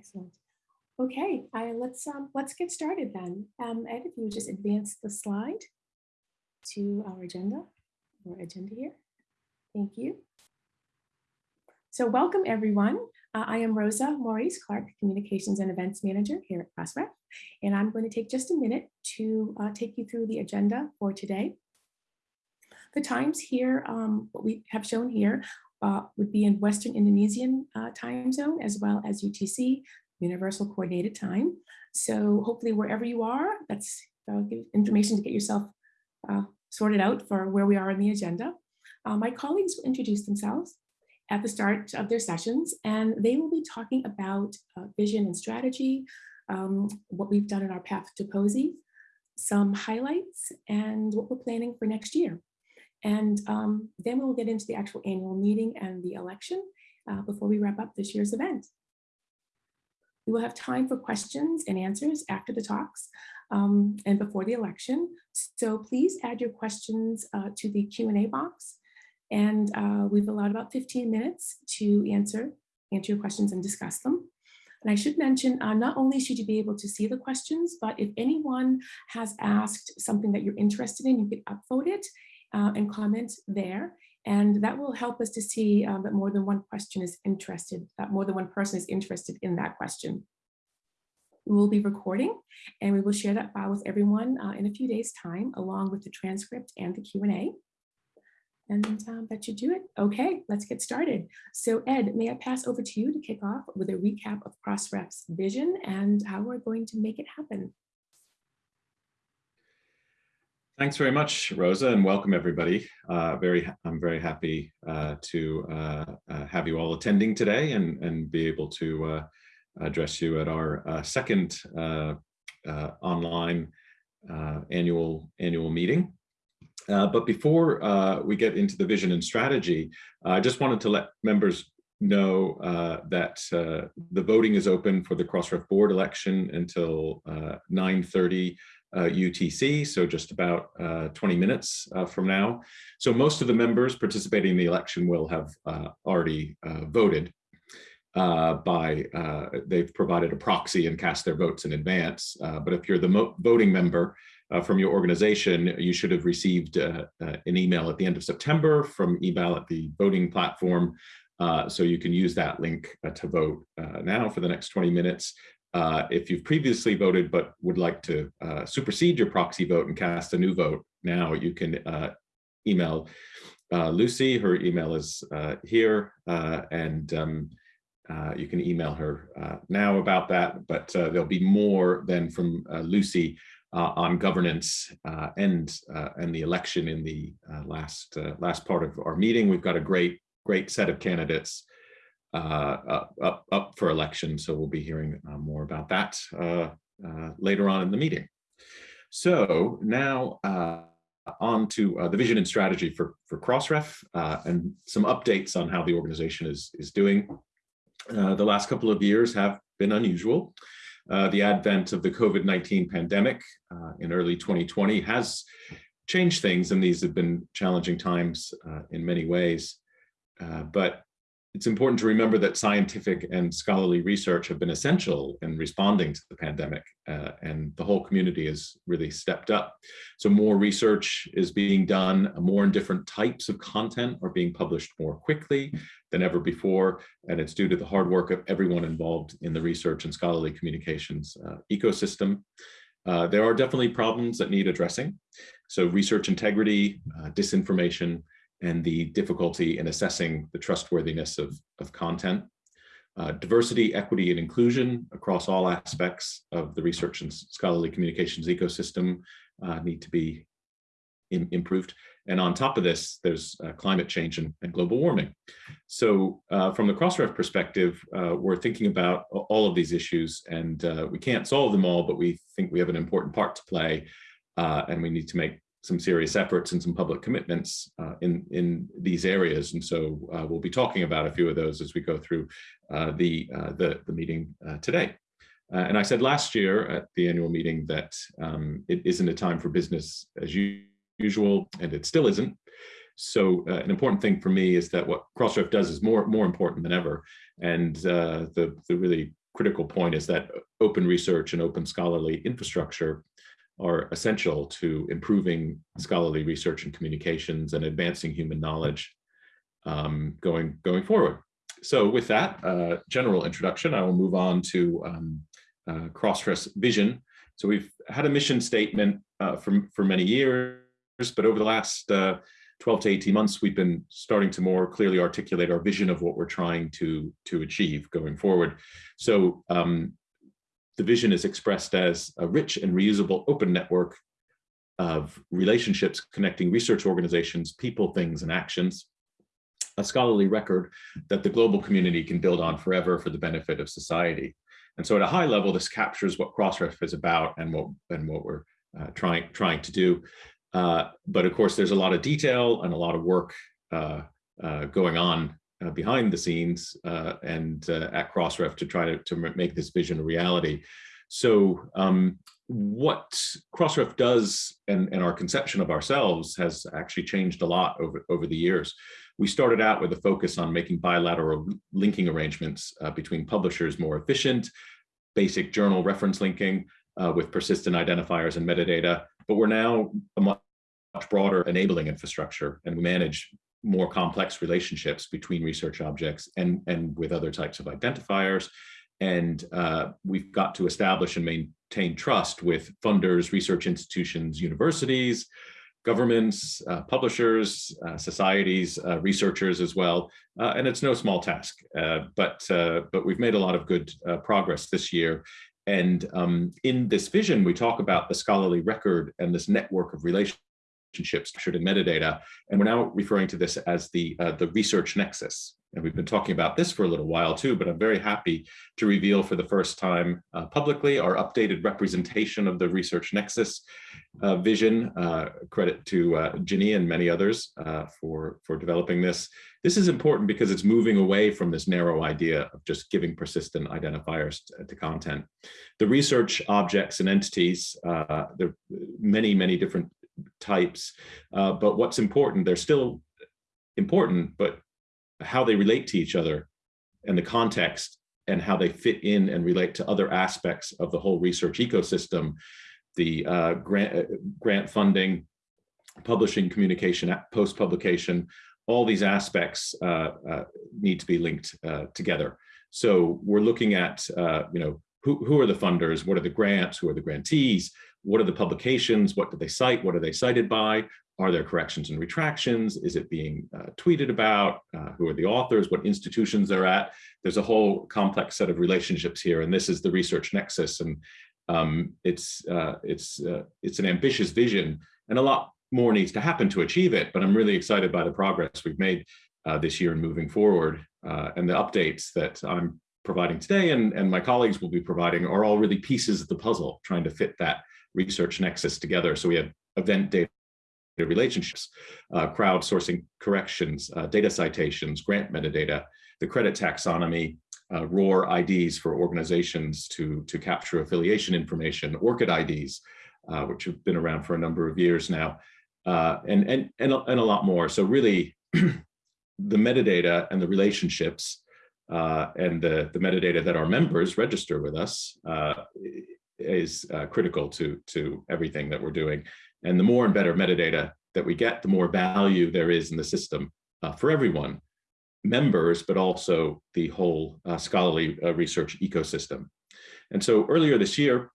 Excellent. Okay, I, let's um, let's get started then. Um, Ed, if you just advance the slide to our agenda or agenda here. Thank you. So welcome everyone. Uh, I am Rosa Morais Clark, Communications and Events Manager here at Crossref, and I'm going to take just a minute to uh, take you through the agenda for today. The times here, um, what we have shown here uh, would be in Western Indonesian uh, time zone as well as UTC, Universal Coordinated Time. So hopefully wherever you are, that's uh, information to get yourself uh, sorted out for where we are in the agenda. Uh, my colleagues will introduce themselves at the start of their sessions, and they will be talking about uh, vision and strategy, um, what we've done in our path to POSI, some highlights, and what we're planning for next year. And um, then we'll get into the actual annual meeting and the election uh, before we wrap up this year's event. We will have time for questions and answers after the talks um, and before the election. So please add your questions uh, to the Q&A box. And uh, we've allowed about 15 minutes to answer, answer your questions and discuss them. And I should mention, uh, not only should you be able to see the questions, but if anyone has asked something that you're interested in, you can upvote it uh, and comment there. And that will help us to see um, that more than one question is interested, that more than one person is interested in that question. We will be recording and we will share that file with everyone uh, in a few days time, along with the transcript and the Q&A. And um, that should do it. Okay, let's get started. So Ed, may I pass over to you to kick off with a recap of Crossref's vision and how we're going to make it happen. Thanks very much, Rosa, and welcome everybody. Uh, very, I'm very happy uh, to uh, uh have you all attending today and, and be able to uh, address you at our uh, second online annual annual meeting. but before we get into the vision and strategy, I just wanted to let members know that the voting is open for the Crossref board election until 9.30 uh, UTC, so just about uh, 20 minutes uh, from now. So most of the members participating in the election will have uh, already uh, voted uh, by, they've provided a proxy and cast their votes in advance. but if you're the voting member from your organization, you should have received an email at the end of September from eBallot, the voting platform, uh, so you can use that link uh, to vote uh, now for the next 20 minutes. Uh, if you've previously voted but would like to uh, supersede your proxy vote and cast a new vote now, you can uh, email uh, Lucy. Her email is uh, here, and um, you can email her now about that. But there'll be more than from Lucy on governance and and the election in the last last part of our meeting. We've got a great great set of candidates uh, up, up for election. So we'll be hearing uh, more about that uh, uh, later on in the meeting. So now on to the vision and strategy for, for Crossref and some updates on how the organization is, is doing. the last couple of years have been unusual. Uh, the advent of the COVID-19 pandemic uh, in early 2020 has changed things, and these have been challenging times uh, in many ways. but it's important to remember that scientific and scholarly research have been essential in responding to the pandemic, uh, and the whole community has really stepped up. So more research is being done, more and different types of content are being published more quickly than ever before, and it's due to the hard work of everyone involved in the research and scholarly communications uh, ecosystem. Uh, there are definitely problems that need addressing. So research integrity, uh, disinformation, and the difficulty in assessing the trustworthiness of, of content. Uh, diversity, equity, and inclusion across all aspects of the research and scholarly communications ecosystem uh, need to be in, improved. And on top of this, there's uh, climate change and, and, global warming. So uh, from the Crossref perspective, uh, we're thinking about all of these issues and uh, we can't solve them all, but we think we have an important part to play and we need to make some serious efforts and some public commitments uh, in in these areas, and so uh, we'll be talking about a few of those as we go through uh, the, uh, the, the meeting uh, today. Uh, and I said last year at the annual meeting that um, it isn't a time for business as usual, and it still isn't. So an important thing for me is that what Crossref does is more more important than ever, and the the really critical point is that open research and open scholarly infrastructure are essential to improving scholarly research and communications and advancing human knowledge um, going, going forward. So with that uh, general introduction, I will move on to um, uh, vision. So we've had a mission statement uh, for, for many years, but over the last uh, 12 to 18 months, we've been starting to more clearly articulate our vision of what we're trying to, to achieve going forward. So um, the vision is expressed as a rich and reusable open network of relationships connecting research organizations, people, things, and actions, a scholarly record that the global community can build on forever for the benefit of society. And so at a high level, this captures what Crossref is about and what, and what we're uh, trying, trying to do. Uh, but of course, there's a lot of detail and a lot of work uh, uh going on uh, behind the scenes uh, and uh, at Crossref to try to, to make this vision a reality. So um, what Crossref does and, and our conception of ourselves has actually changed a lot over, over the years. We started out with a focus on making bilateral linking arrangements uh, between publishers more efficient, basic journal reference linking uh, with persistent identifiers and metadata, but we're now a much broader enabling infrastructure and we manage more complex relationships between research objects and, and with other types of identifiers. And uh, we've got to establish and maintain trust with funders, research institutions, universities, governments, uh, publishers, uh, societies, uh, researchers as well. Uh, and it's no small task, uh, but, but we've made a lot of good progress this year. And um, in this vision, we talk about the scholarly record and this network of relationships relationships captured in metadata. And we're now referring to this as the, uh, the research nexus. And we've been talking about this for a little while too, but I'm very happy to reveal for the first time uh, publicly our updated representation of the research nexus uh, vision. Uh, credit to uh, Ginny and many others uh, for, for developing this. This is important because it's moving away from this narrow idea of just giving persistent identifiers to, to content. The research objects and entities, there are many, many different types. Uh, but what's important, they're still important, but how they relate to each other and the context and how they fit in and relate to other aspects of the whole research ecosystem, the uh, grant, uh, grant funding, publishing, communication, post-publication, all these aspects uh, uh, need to be linked together. So we're looking at, you know, who, who are the funders, what are the grants, who are the grantees, what are the publications? What do they cite? What are they cited by? Are there corrections and retractions? Is it being uh, tweeted about? Uh, who are the authors? What institutions they're at? There's a whole complex set of relationships here, and this is the research nexus. And um, it's uh, it's uh, it's an ambitious vision, and a lot more needs to happen to achieve it. But I'm really excited by the progress we've made uh, this year and moving forward, uh, and the updates that I'm providing today and, and my colleagues will be providing are all really pieces of the puzzle, trying to fit that research nexus together. So we have event data relationships, uh, crowdsourcing corrections, uh, data citations, grant metadata, the CRediT taxonomy, uh, ROR IDs for organizations to, to capture affiliation information, ORCID IDs, uh, which have been around for a number of years now, uh, and, and, and, a, and a lot more. So really, the metadata and the relationships uh, and the, the metadata that our members register with us is uh, critical to, to everything that we're doing. And the more and better metadata that we get, the more value there is in the system uh, for everyone, members, but also the whole uh, scholarly uh, research ecosystem. And so earlier this year,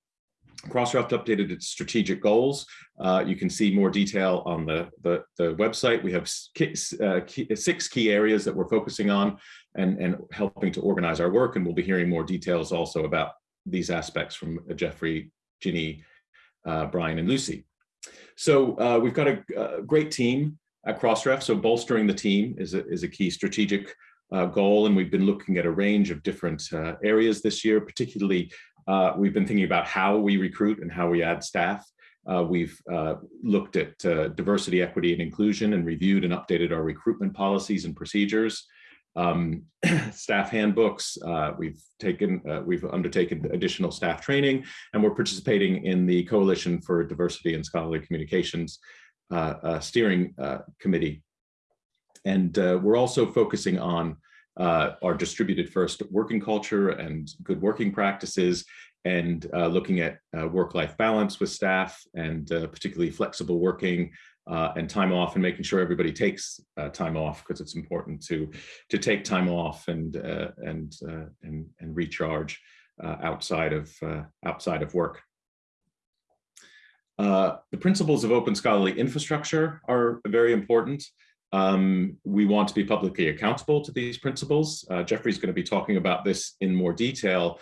Crossref updated its strategic goals. Uh, you can see more detail on the, the, the website. We have uh, key, six key areas that we're focusing on and, and helping to organize our work. And we'll be hearing more details also about these aspects from uh, Geoffrey, Ginny, uh, Brian, and Lucy. So uh, we've got a, a, great team at Crossref. So bolstering the team is a, is a key strategic uh, goal. And we've been looking at a range of different uh, areas this year, particularly uh, we've been thinking about how we recruit and how we add staff. we've looked at diversity, equity, and inclusion and reviewed and updated our recruitment policies and procedures um, staff handbooks. Uh, we've taken, uh, we've undertaken additional staff training, and we're participating in the Coalition for Diversity and Scholarly Communications uh, uh steering uh, committee. And uh, we're also focusing on our distributed first working culture and good working practices, and looking at work-life balance with staff and particularly flexible working uh, and time off and making sure everybody takes uh, time off because it's important to to take time off and uh, and, and and recharge outside of outside of work. the principles of open scholarly infrastructure are very important. Um, we want to be publicly accountable to these principles. Geoffrey's going to be talking about this in more detail,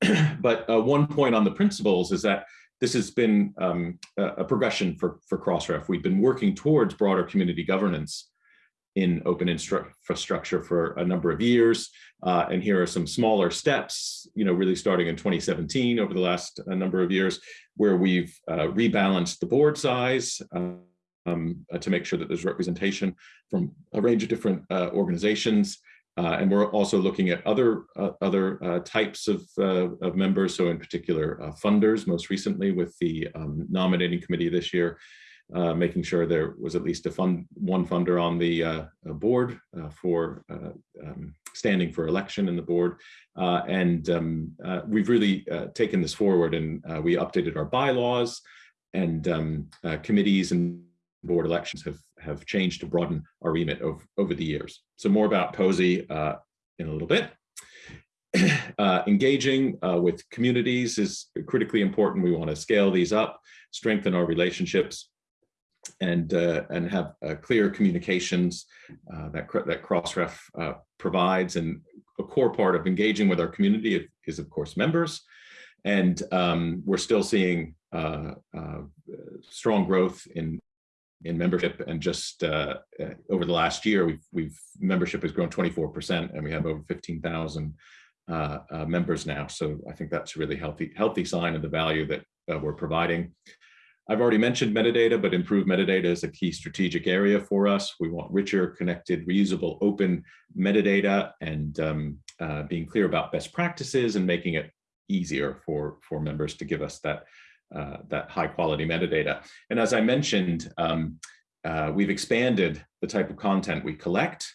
but uh, one point on the principles is that this has been um, a progression for, for Crossref. We've been working towards broader community governance in open infrastructure for a number of years. Uh, and here are some smaller steps, you know, really starting in 2017 over the last uh, number of years, where we've uh, rebalanced the board size um, uh, to make sure that there's representation from a range of different uh, organizations. Uh, and we're also looking at other uh, other uh, types of, uh, of members. So in particular, uh, funders, most recently with the um, nominating committee this year, uh, making sure there was at least a fund, one funder on the board for um, standing for election in the board. and um, we've really taken this forward and we updated our bylaws and um, committees and board elections have have changed to broaden our remit of, over the years. So more about POSI uh, in a little bit. Uh, engaging uh, with communities is critically important. We want to scale these up, strengthen our relationships, and uh, and have uh, clear communications uh, that that Crossref uh, provides. And a core part of engaging with our community is, of course, members. And um, we're still seeing strong growth in in membership and just uh, uh, over the last year we've we've membership has grown 24 percent and we have over 15,000 uh, uh, members now. So I think that's a really healthy healthy sign of the value that uh, we're providing. I've already mentioned metadata but improved metadata is a key strategic area for us. We want richer connected reusable open metadata and um, uh, being clear about best practices and making it easier for for members to give us that uh, that high quality metadata. And as I mentioned, um, uh, we've expanded the type of content we collect.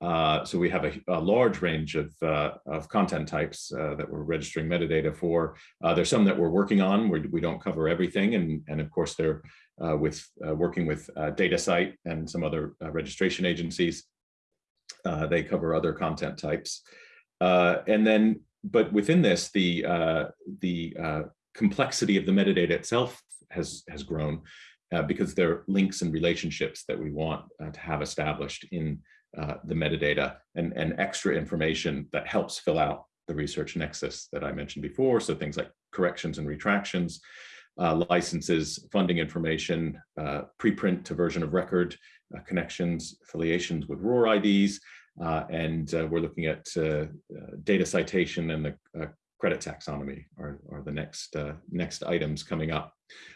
Uh, so we have a, a, large range of, uh, of content types uh, that we're registering metadata for. Uh, there's some that we're working on where we don't cover everything. And, and of course, they're with working with DataCite and some other registration agencies. they cover other content types. and then, but within this, the, the complexity of the metadata itself has, has grown uh, because there are links and relationships that we want uh, to have established in uh, the metadata and, and extra information that helps fill out the research nexus that I mentioned before. So things like corrections and retractions, uh, licenses, funding information, uh, preprint to version of record, uh, connections, affiliations with ROR IDs, uh, and uh, we're looking at uh, data citation and the CRediT taxonomy are, are the next uh, next items coming up.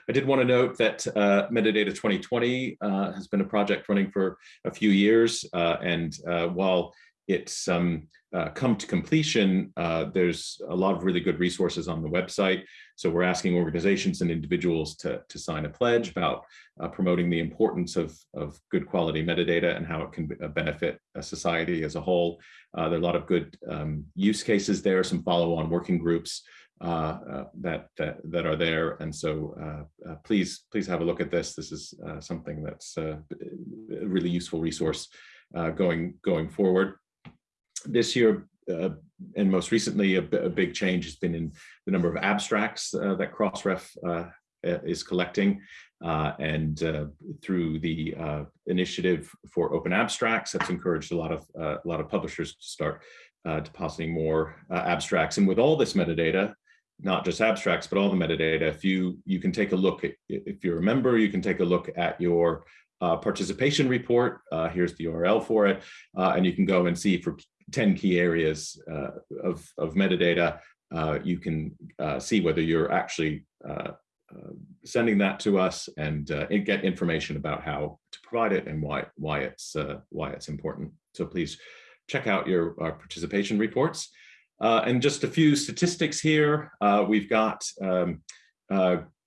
I did want to note that uh, Metadata 2020 uh, has been a project running for a few years, uh, and uh, while it's um, uh, come to completion, uh, there's a lot of really good resources on the website. So we're asking organizations and individuals to, to sign a pledge about uh, promoting the importance of, of good quality metadata and how it can uh, benefit a society as a whole. Uh, there are a lot of good um, use cases there, some follow-on working groups uh, that, that, that are there. And so please, please have a look at this. This is something that's a really useful resource going, going forward this year, uh, and most recently, a, a, big change has been in the number of abstracts uh, that Crossref uh, is collecting. Uh, and uh, through the uh, initiative for open abstracts, that's encouraged a lot of a lot of publishers to start depositing more abstracts. And with all this metadata, not just abstracts, but all the metadata, if you you can take a look at, if you're a member, you can take a look at your uh, participation report. Uh, here's the URL for it. Uh, and you can go and see for 10 key areas uh, of, of metadata, uh, you can uh, see whether you're actually uh, uh, sending that to us and uh, get information about how to provide it and why why it's why it's important. So please check out your participation reports. and just a few statistics here. we've got um,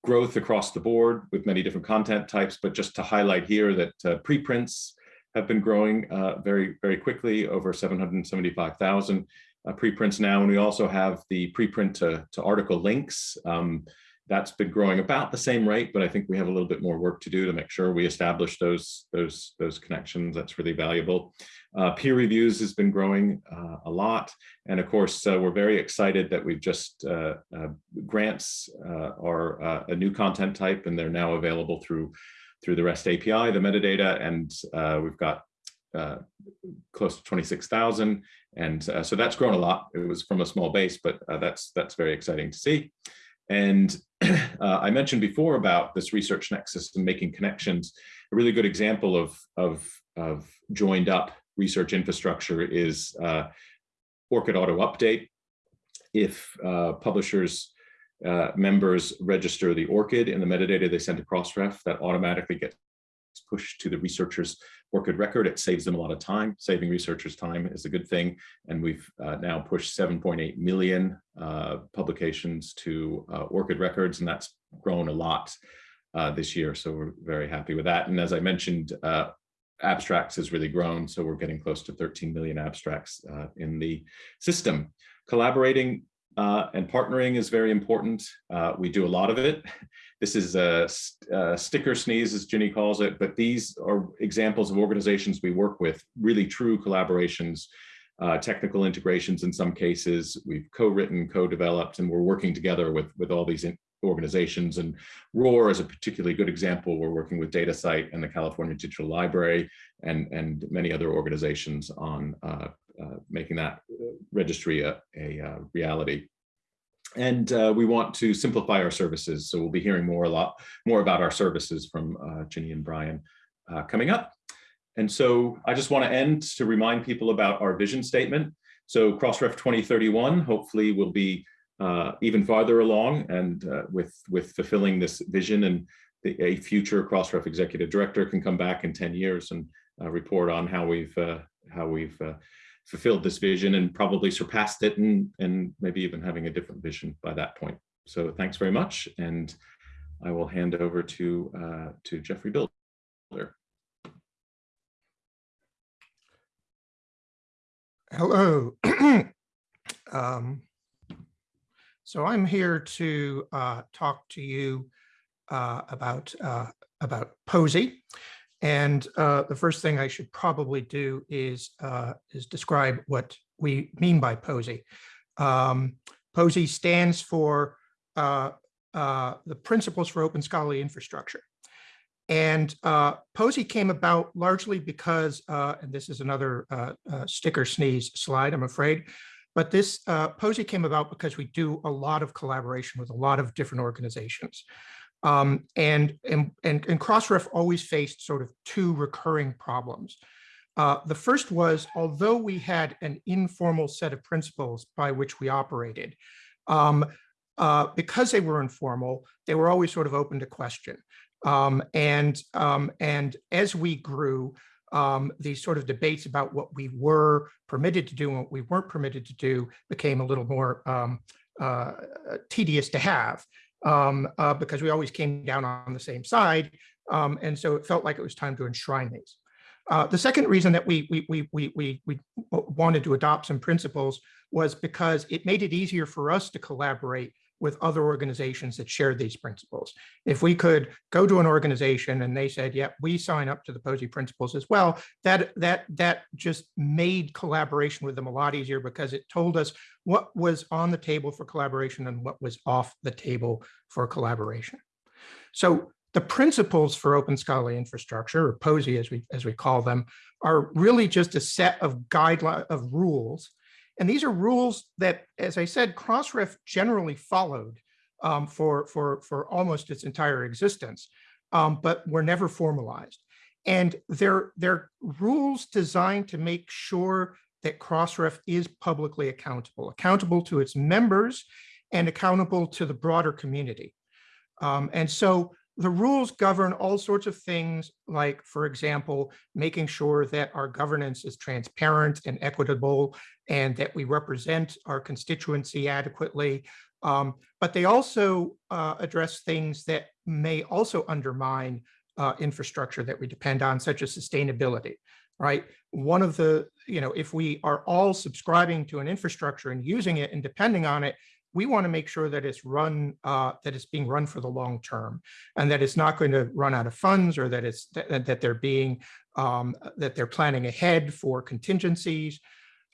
growth across the board with many different content types, but just to highlight here that preprints have been growing uh, very, very quickly, over 775,000 uh, preprints now. And we also have the preprint to, to article links. Um, that's been growing about the same rate, but I think we have a little bit more work to do to make sure we establish those, those, those connections. That's really valuable. Uh, peer reviews has been growing uh, a lot. And of course, uh, we're very excited that we've just, uh, uh, grants uh, are a new content type and they're now available through, through the REST API, the metadata, and we've got close to 26,000. And so that's grown a lot. It was from a small base, but that's, that's very exciting to see. And uh, I mentioned before about this research nexus and making connections. A really good example of, of, of joined up research infrastructure is uh, ORCID Auto Update. If uh, publishers uh, members register the ORCID in the metadata they send to Crossref, that automatically gets pushed to the researcher's ORCID record. It saves them a lot of time. Saving researchers time is a good thing. And we've uh, now pushed 7.8 million uh, publications to uh, ORCID records, and that's grown a lot uh, this year. So we're very happy with that. And as I mentioned, abstracts has really grown. So we're getting close to 13 million abstracts in the system. Collaborating uh, and partnering is very important. Uh, we do a lot of it. This is a, a, sticker sneeze, as Ginny calls it, but these are examples of organizations we work with, really true collaborations, uh, technical integrations in some cases. We've co-written, co-developed, and we're working together with, with all these organizations. And ROR is a particularly good example. We're working with DataCite and the California Digital Library and, and many other organizations on uh, uh, making that registry a, a uh, reality. And uh, we want to simplify our services. So we'll be hearing more a lot more about our services from uh, Ginny and Brian uh, coming up. And so I just want to end to remind people about our vision statement. So Crossref 2031 hopefully will be uh, even farther along and uh, with, with fulfilling this vision and the, a future Crossref executive director can come back in 10 years and uh, report on how we've, how we've fulfilled this vision and probably surpassed it and, and maybe even having a different vision by that point. So thanks very much. And I will hand over to, uh, to Geoffrey Bilder. Hello. um, so I'm here to uh, talk to you uh, about uh, about POSI. And uh, the first thing I should probably do is, uh, is describe what we mean by POSI. Um, POSI stands for uh, the Principles for Open Scholarly Infrastructure. And uh, POSI came about largely because, uh, and this is another uh, sticker sneeze slide, I'm afraid, but this uh, POSI came about because we do a lot of collaboration with a lot of different organizations. Um, and, and, and, and Crossref always faced sort of two recurring problems. Uh, the first was, although we had an informal set of principles by which we operated, um, uh, because they were informal, they were always sort of open to question. Um, and, um, and as we grew, um, these sort of debates about what we were permitted to do and what we weren't permitted to do became a little more um, uh, tedious to have um, uh, because we always came down on the same side. Um, and so it felt like it was time to enshrine these. Uh, the second reason that we, we, we, we, we, we wanted to adopt some principles was because it made it easier for us to collaborate with other organizations that shared these principles. If we could go to an organization and they said, yeah, we sign up to the POSI principles as well, that, that, that just made collaboration with them a lot easier because it told us what was on the table for collaboration and what was off the table for collaboration. So the principles for open scholarly infrastructure, or POSI as we, as we call them, are really just a set of guidelines of rules and these are rules that, as I said, Crossref generally followed um, for, for, for almost its entire existence, um, but were never formalized. And they're, they're rules designed to make sure that Crossref is publicly accountable, accountable to its members and accountable to the broader community. Um, and so the rules govern all sorts of things like, for example, making sure that our governance is transparent and equitable and that we represent our constituency adequately. Um, but they also uh, address things that may also undermine uh, infrastructure that we depend on, such as sustainability. right? One of the, you know, if we are all subscribing to an infrastructure and using it and depending on it, we want to make sure that it's run, uh, that it's being run for the long term and that it's not going to run out of funds or that it's that, that they're being, um, that they're planning ahead for contingencies.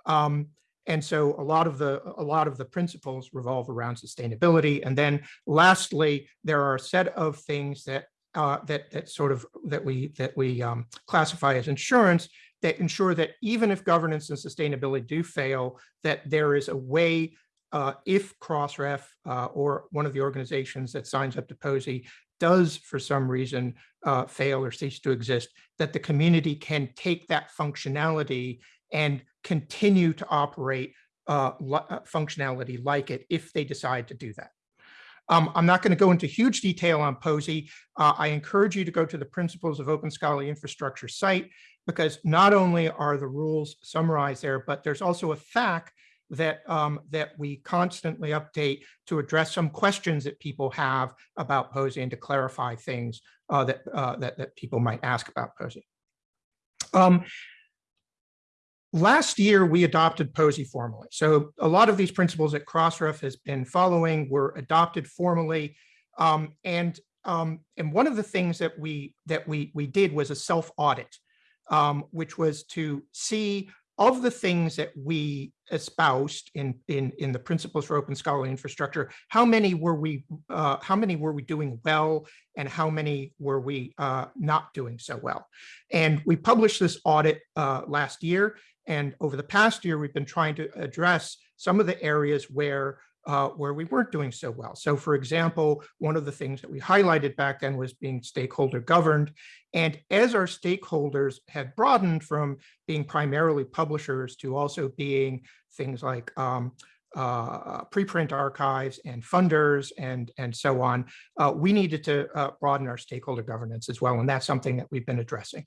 Um, and so a lot of the a lot of the principles revolve around sustainability. And then lastly, there are a set of things that uh, that that sort of that we that we um, classify as insurance that ensure that even if governance and sustainability do fail, that there is a way uh, if Crossref uh, or one of the organizations that signs up to POSI does for some reason uh, fail or cease to exist, that the community can take that functionality and continue to operate uh, uh, functionality like it if they decide to do that. Um, I'm not going to go into huge detail on POSI. Uh, I encourage you to go to the Principles of Open Scholarly Infrastructure site because not only are the rules summarized there, but there's also a FAQ that um, that we constantly update to address some questions that people have about POSI and to clarify things uh, that, uh, that that people might ask about POSI. Um, last year, we adopted POSI formally. So a lot of these principles that Crossref has been following were adopted formally. Um, and um, and one of the things that we that we we did was a self audit, um, which was to see of the things that we espoused in in in the principles for open scholarly infrastructure how many were we uh, how many were we doing well and how many were we uh, not doing so well? And we published this audit uh, last year and over the past year we've been trying to address some of the areas where uh, where we weren't doing so well. So for example, one of the things that we highlighted back then was being stakeholder governed. And as our stakeholders had broadened from being primarily publishers to also being things like um, uh, preprint archives and funders and, and so on, uh, we needed to uh, broaden our stakeholder governance as well. And that's something that we've been addressing.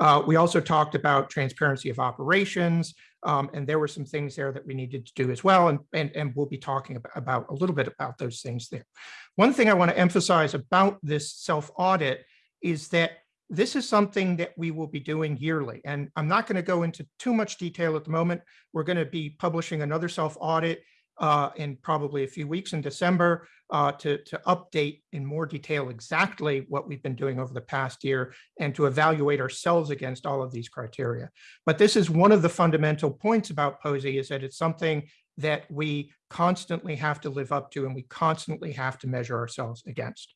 Uh, we also talked about transparency of operations, um, and there were some things there that we needed to do as well. And, and, and we'll be talking about, about a little bit about those things there. One thing I want to emphasize about this self-audit is that this is something that we will be doing yearly. And I'm not going to go into too much detail at the moment. We're going to be publishing another self-audit uh, in probably a few weeks in December uh, to, to update in more detail exactly what we've been doing over the past year and to evaluate ourselves against all of these criteria. But this is one of the fundamental points about POSI is that it's something that we constantly have to live up to and we constantly have to measure ourselves against.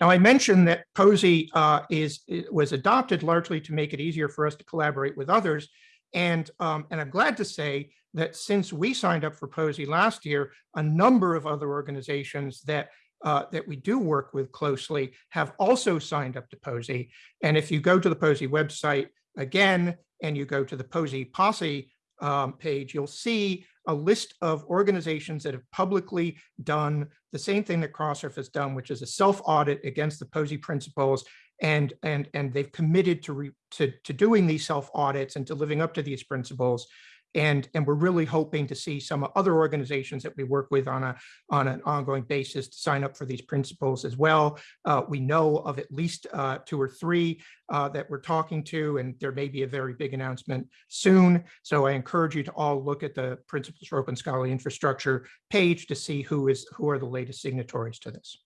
Now, I mentioned that POSI uh, is, was adopted largely to make it easier for us to collaborate with others. And, um, and I'm glad to say that since we signed up for POSI last year, a number of other organizations that uh, that we do work with closely have also signed up to POSI. And if you go to the POSI website again, and you go to the POSI Posse um, page, you'll see a list of organizations that have publicly done the same thing that Crossref has done, which is a self-audit against the POSI principles. And, and, and they've committed to, re, to, to doing these self-audits and to living up to these principles. And, and we're really hoping to see some other organizations that we work with on, a, on an ongoing basis to sign up for these principles as well. Uh, we know of at least uh, two or three uh, that we're talking to, and there may be a very big announcement soon. So I encourage you to all look at the Principles for Open Scholarly Infrastructure page to see who is who are the latest signatories to this.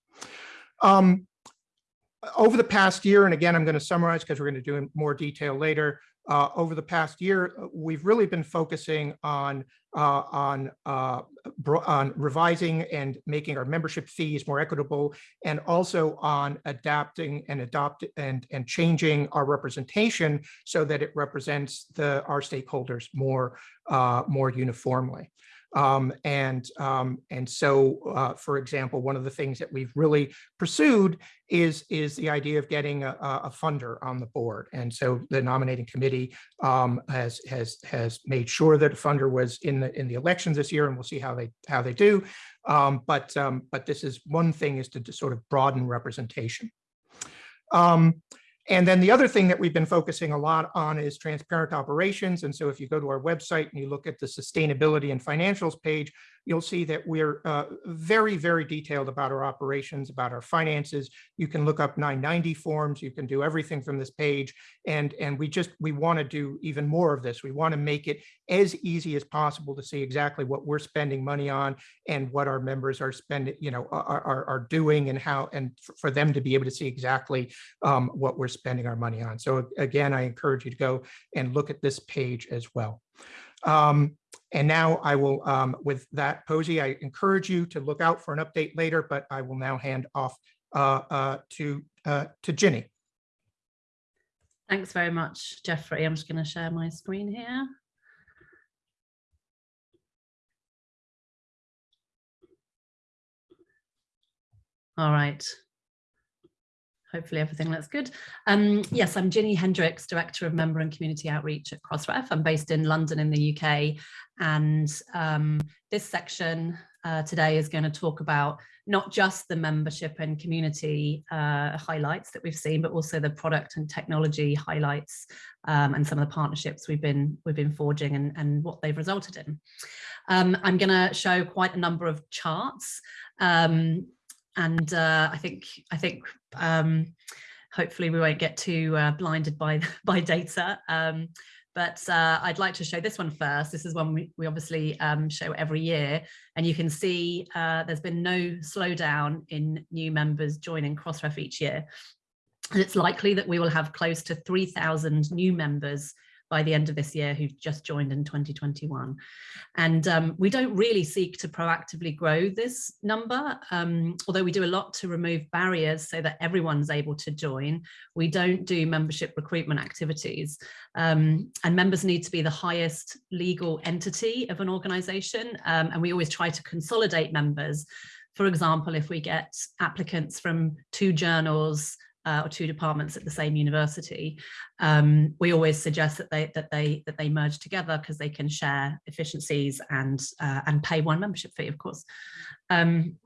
Um, over the past year, and again, I'm going to summarize because we're going to do in more detail later, uh, over the past year, uh, we've really been focusing on uh, on uh, on revising and making our membership fees more equitable, and also on adapting and adopt and and changing our representation so that it represents the our stakeholders more uh, more uniformly. Um, and um, and so, uh, for example, one of the things that we've really pursued is is the idea of getting a, a funder on the board. And so the nominating committee um, has has has made sure that a funder was in the in the elections this year, and we'll see how they how they do. Um, but um, but this is one thing is to, to sort of broaden representation. Um, and then the other thing that we've been focusing a lot on is transparent operations. And so if you go to our website and you look at the sustainability and financials page, you'll see that we're uh, very, very detailed about our operations, about our finances. You can look up 990 forms. You can do everything from this page. And, and we just, we want to do even more of this. We want to make it as easy as possible to see exactly what we're spending money on and what our members are spending, you know, are, are, are doing and how, and for them to be able to see exactly um, what we're spending our money on. So again, I encourage you to go and look at this page as well. Um, and now I will, um, with that, POSI, I encourage you to look out for an update later, but I will now hand off uh, uh, to uh, to Ginny. Thanks very much, Geoffrey. I'm just going to share my screen here. All right. Hopefully everything looks good. Um, yes, I'm Ginny Hendricks, Director of Member and Community Outreach at Crossref. I'm based in London in the UK. And um, this section uh, today is going to talk about not just the membership and community uh, highlights that we've seen, but also the product and technology highlights um, and some of the partnerships we've been we've been forging and, and what they've resulted in. Um, I'm going to show quite a number of charts. Um, and uh, I think I think um, hopefully we won't get too uh, blinded by by data. Um, but uh, I'd like to show this one first. This is one we, we obviously um, show every year, and you can see uh, there's been no slowdown in new members joining Crossref each year. And it's likely that we will have close to 3,000 new members by the end of this year who've just joined in 2021. And um, we don't really seek to proactively grow this number, um, although we do a lot to remove barriers so that everyone's able to join. We don't do membership recruitment activities um, and members need to be the highest legal entity of an organization. Um, and we always try to consolidate members. For example, if we get applicants from two journals, uh, or two departments at the same university, um, we always suggest that they that they that they merge together because they can share efficiencies and uh, and pay one membership fee, of course. Um,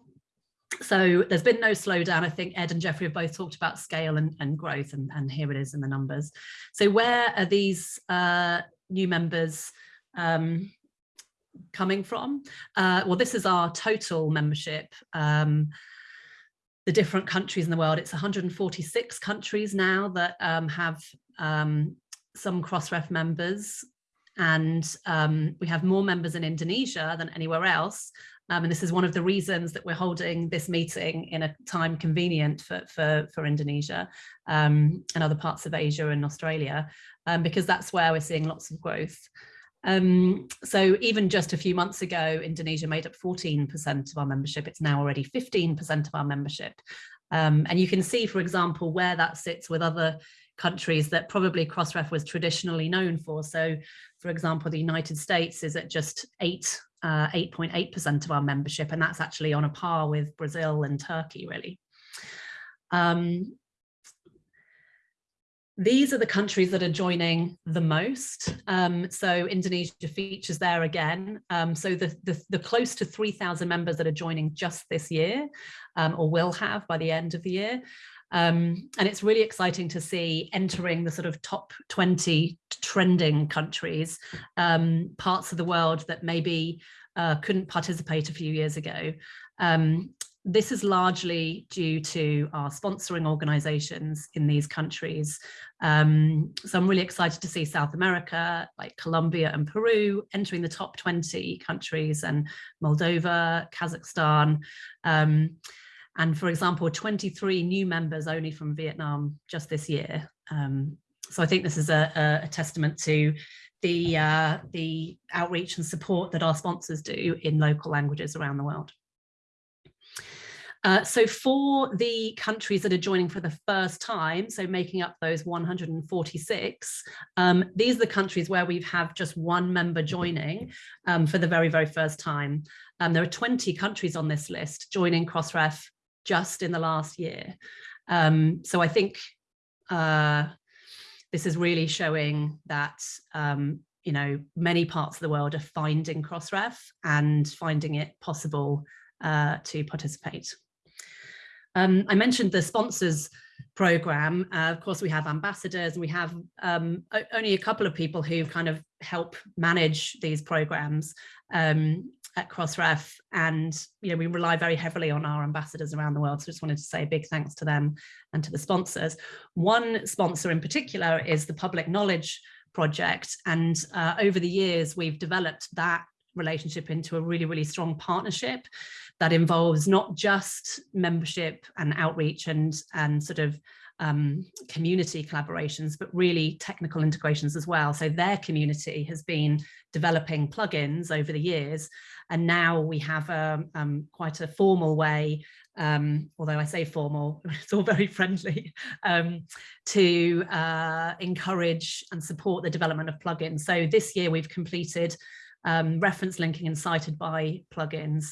so there's been no slowdown. I think Ed and Geoffrey have both talked about scale and, and growth, and, and here it is in the numbers. So where are these uh, new members um, coming from? Uh, well, this is our total membership. The different countries in the world. It's 146 countries now that um, have um, some Crossref members and um, we have more members in Indonesia than anywhere else. Um, and this is one of the reasons that we're holding this meeting in a time convenient for, for, for Indonesia um, and other parts of Asia and Australia, um, because that's where we're seeing lots of growth. Um, so even just a few months ago, Indonesia made up 14% of our membership. It's now already 15% of our membership. Um, and you can see, for example, where that sits with other countries that probably Crossref was traditionally known for. So, for example, the United States is at just 8, 8.8% uh, of our membership, and that's actually on a par with Brazil and Turkey, really. Um, these are the countries that are joining the most. Um, so Indonesia features there again. Um, so the, the, the, close to 3,000 members that are joining just this year um, or will have by the end of the year. Um, and it's really exciting to see entering the sort of top 20 trending countries, um, parts of the world that maybe uh, couldn't participate a few years ago. Um, this is largely due to our sponsoring organizations in these countries. Um, so I'm really excited to see South America, like Colombia and Peru, entering the top 20 countries and Moldova, Kazakhstan. Um, and for example, 23 new members only from Vietnam just this year. Um, so I think this is a, a, testament to the, uh, the outreach and support that our sponsors do in local languages around the world. Uh, so for the countries that are joining for the first time, so making up those 146, um, these are the countries where we have just one member joining um, for the very, very first time. Um, there are 20 countries on this list joining Crossref just in the last year. Um, so I think uh, this is really showing that um, you know, many parts of the world are finding Crossref and finding it possible uh, to participate. Um, I mentioned the sponsors program. Uh, of course, we have ambassadors and we have um, only a couple of people who kind of help manage these programs. Um, at Crossref and you know we rely very heavily on our ambassadors around the world so I just wanted to say a big thanks to them and to the sponsors. One sponsor in particular is the Public Knowledge Project and uh, over the years we've developed that relationship into a really really strong partnership that involves not just membership and outreach and and sort of um, community collaborations, but really technical integrations as well. So their community has been developing plugins over the years, and now we have a, um, quite a formal way, um, although I say formal, it's all very friendly, um, to uh, encourage and support the development of plugins. So this year we've completed um, reference linking and cited by plugins.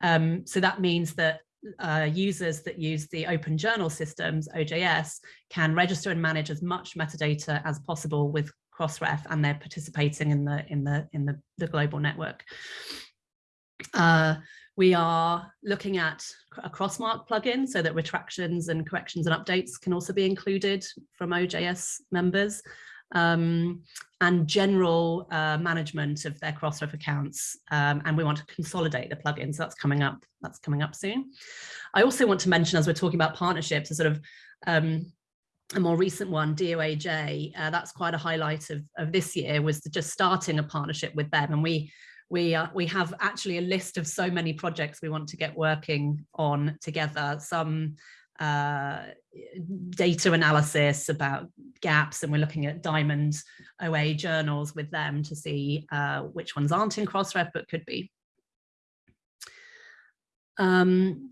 Um, so that means that uh, users that use the open journal systems, OJS, can register and manage as much metadata as possible with Crossref and they're participating in the, in the, in the, the global network. Uh, we are looking at a crossmark plugin so that retractions and corrections and updates can also be included from OJS members um, and general uh, management of their Crossref accounts. Um, and we want to consolidate the plugins. So that's coming up. That's coming up soon. I also want to mention, as we're talking about partnerships, a sort of um, a more recent one, DOAJ, uh, that's quite a highlight of, of this year, was just starting a partnership with them. And we we uh, we have actually a list of so many projects we want to get working on together. Some uh, data analysis about gaps and we're looking at diamond OA journals with them to see uh, which ones aren't in Crossref but could be. Um,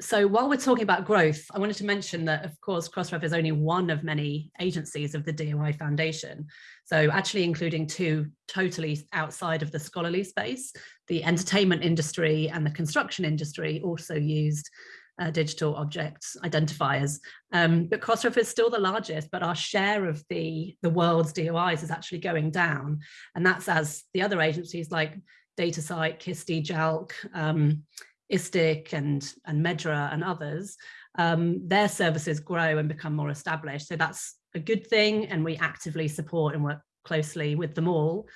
so while we're talking about growth, I wanted to mention that, of course, Crossref is only one of many agencies of the DOI Foundation. So actually including two totally outside of the scholarly space, the entertainment industry and the construction industry also used uh, digital objects identifiers. Um, but Crossref is still the largest, but our share of the, the world's DOIs is actually going down. And that's as the other agencies like DataCite, KISTI, JALC, um, ISTIC and, and MEDRA and others, um, their services grow and become more established. So that's a good thing and we actively support and work closely with them all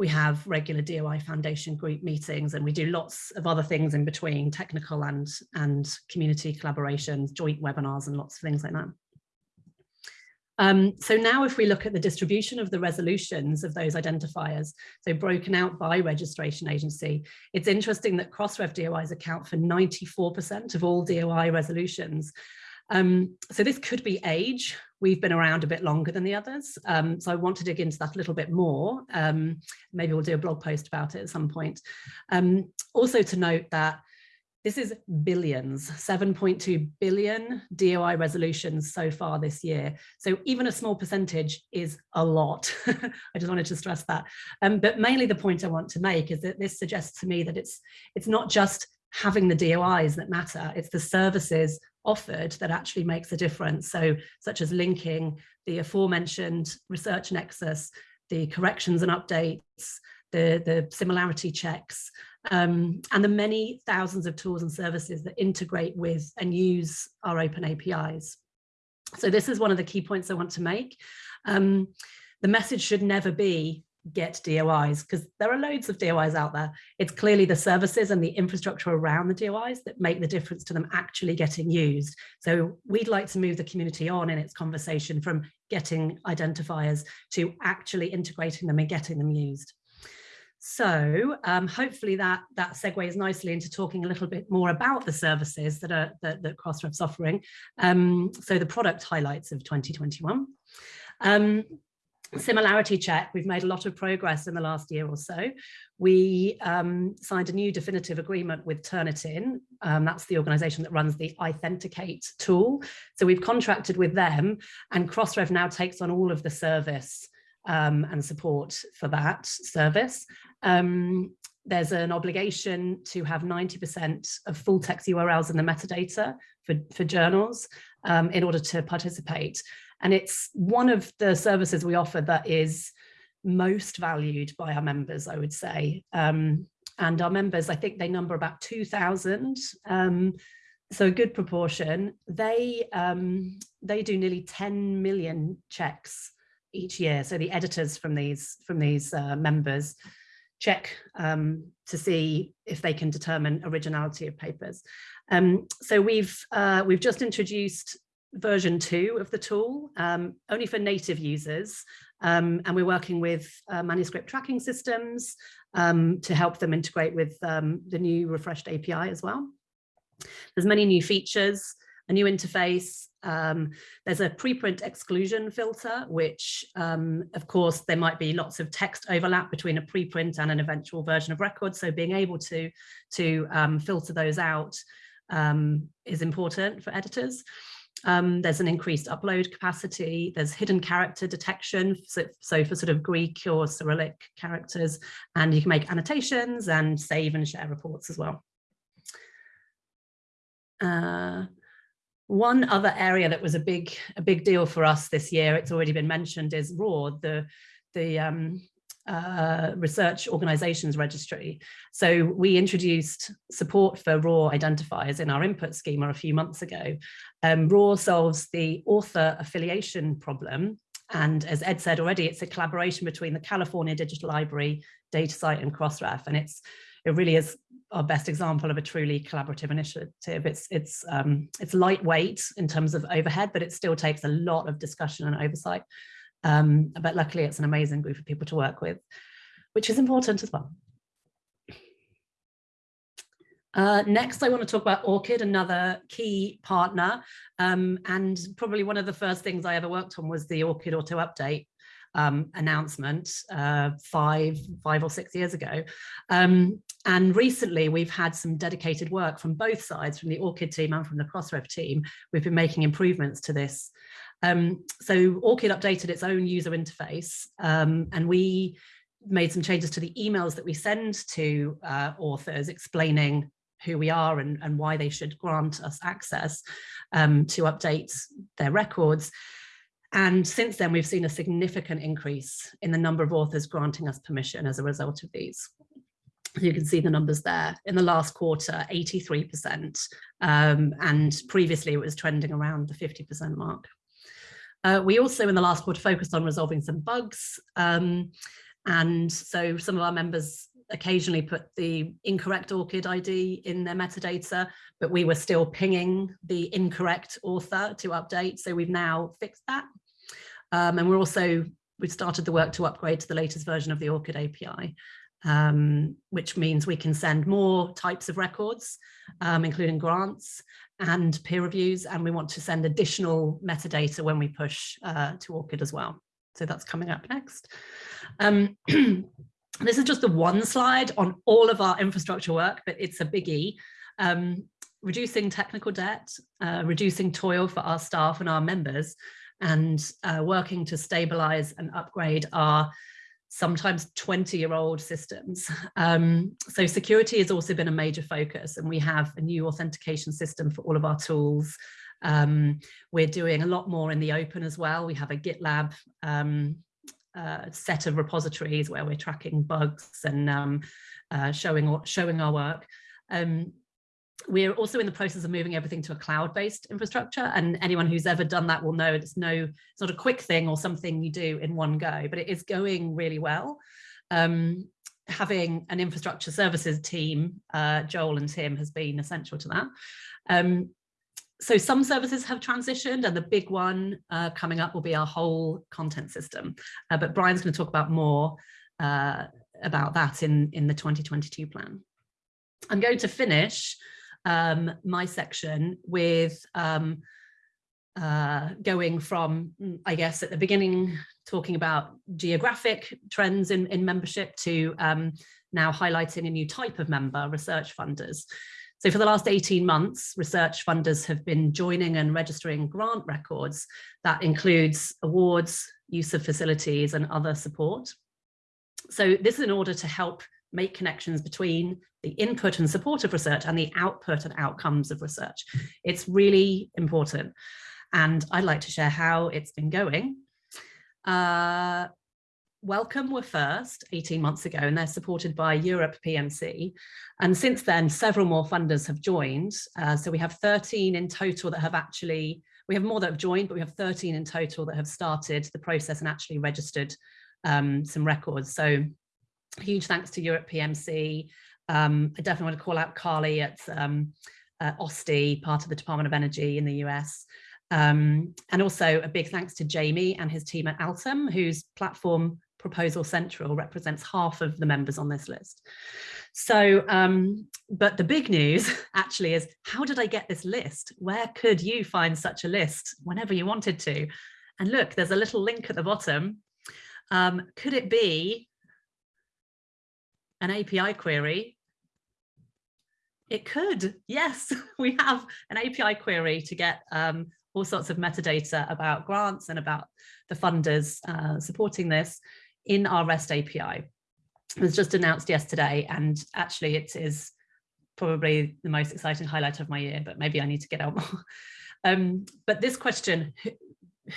we have regular DOI Foundation group meetings and we do lots of other things in between technical and, and community collaborations, joint webinars and lots of things like that. Um, so now if we look at the distribution of the resolutions of those identifiers, so broken out by registration agency, it's interesting that Crossref DOIs account for 94% of all DOI resolutions. Um, so this could be age. We've been around a bit longer than the others. Um, so I want to dig into that a little bit more. Um, maybe we'll do a blog post about it at some point. Um, also to note that this is billions, 7.2 billion DOI resolutions so far this year. So even a small percentage is a lot. I just wanted to stress that. Um, but mainly the point I want to make is that this suggests to me that it's, it's not just having the DOIs that matter, it's the services offered that actually makes a difference. So such as linking the aforementioned research nexus, the corrections and updates, the, the similarity checks, um, and the many thousands of tools and services that integrate with and use our open APIs. So this is one of the key points I want to make. Um, the message should never be get DOIs because there are loads of DOIs out there. It's clearly the services and the infrastructure around the DOIs that make the difference to them actually getting used. So we'd like to move the community on in its conversation from getting identifiers to actually integrating them and getting them used. So um, hopefully that that segues nicely into talking a little bit more about the services that are that, that Crossref's offering. Um, so the product highlights of 2021. Um, Similarity check, we've made a lot of progress in the last year or so. We um, signed a new definitive agreement with Turnitin. Um, that's the organization that runs the iThenticate tool. So we've contracted with them and Crossref now takes on all of the service um, and support for that service. Um, there's an obligation to have 90% of full text URLs in the metadata for, for journals um, in order to participate. And it's one of the services we offer that is most valued by our members, I would say. Um, and our members, I think they number about 2,000. Um, so a good proportion. They, um, they do nearly 10 million checks each year. So the editors from these, from these uh, members check um, to see if they can determine originality of papers. Um, so we've uh, we've just introduced version two of the tool, um, only for native users, um, and we're working with uh, manuscript tracking systems um, to help them integrate with um, the new refreshed API as well. There's many new features, a new interface. Um, there's a preprint exclusion filter, which um, of course there might be lots of text overlap between a preprint and an eventual version of record. So being able to, to filter those out is important for editors. Um, there's an increased upload capacity. There's hidden character detection. So, so, for sort of Greek or Cyrillic characters, and you can make annotations and save and share reports as well. Uh, one other area that was a big a big deal for us this year, it's already been mentioned, is ROR, the the um, uh, research organizations registry. So we introduced support for ROR identifiers in our input schema a few months ago. Um, ROR solves the author affiliation problem. And as Ed said already, it's a collaboration between the California Digital Library, DataCite and Crossref. And it's it really is our best example of a truly collaborative initiative. It's it's um, it's lightweight in terms of overhead, but it still takes a lot of discussion and oversight. Um, but luckily it's an amazing group of people to work with, which is important as well. Uh, next, I want to talk about ORCID, another key partner. Um, and probably one of the first things I ever worked on was the ORCID auto update um, announcement uh, five, five or six years ago. Um, and recently we've had some dedicated work from both sides, from the ORCID team and from the Crossref team. We've been making improvements to this um, so ORCID updated its own user interface um, and we made some changes to the emails that we send to uh, authors explaining who we are and, and why they should grant us access um, to update their records. And since then, we've seen a significant increase in the number of authors granting us permission as a result of these. You can see the numbers there. In the last quarter, 83%, um, and previously it was trending around the 50% mark. Uh, we also in the last quarter focused on resolving some bugs. Um, and so some of our members occasionally put the incorrect ORCID ID in their metadata, but we were still pinging the incorrect author to update. So we've now fixed that. Um, and we're also, we've started the work to upgrade to the latest version of the ORCID API, um, which means we can send more types of records, um, including grants, and peer reviews, and we want to send additional metadata when we push uh, to ORCID as well. So that's coming up next. Um, this is just the one slide on all of our infrastructure work, but it's a biggie. Um, reducing technical debt, uh, reducing toil for our staff and our members, and uh, working to stabilize and upgrade our sometimes 20 year old systems. Um, so security has also been a major focus and we have a new authentication system for all of our tools. Um, we're doing a lot more in the open as well. We have a GitLab um, uh, set of repositories where we're tracking bugs and um, uh, showing, showing our work. Um, we're also in the process of moving everything to a cloud-based infrastructure and anyone who's ever done that will know it's no it's not a quick thing or something you do in one go but it is going really well. Um, having an infrastructure services team uh, Joel and Tim has been essential to that. Um, so some services have transitioned and the big one uh, coming up will be our whole content system. Uh, but Brian's going to talk about more uh, about that in in the 2022 plan. I'm going to finish um, my section with um, uh, going from, mm, I guess, at the beginning, talking about geographic trends in, in membership to um, now highlighting a new type of member, research funders. So for the last 18 months, research funders have been joining and registering grant records that includes awards, use of facilities and other support. So this is in order to help make connections between the input and support of research and the output and outcomes of research. It's really important. And I'd like to share how it's been going. Uh, Wellcome were first 18 months ago and they're supported by Europe PMC. And since then, several more funders have joined. Uh, so we have 13 in total that have actually, we have more that have joined, but we have 13 in total that have started the process and actually registered um, some records. So huge thanks to Europe PMC. Um, I definitely want to call out Carly at um, uh, OSTI, part of the Department of Energy in the US. Um, and also a big thanks to Jamie and his team at Altum, whose platform Proposal Central represents half of the members on this list. So, um, but the big news actually is how did I get this list? Where could you find such a list whenever you wanted to? And look, there's a little link at the bottom. Um, could it be an API query? It could, yes, we have an API query to get um, all sorts of metadata about grants and about the funders uh, supporting this in our REST API. It was just announced yesterday and actually it is probably the most exciting highlight of my year, but maybe I need to get out more. Um, but this question,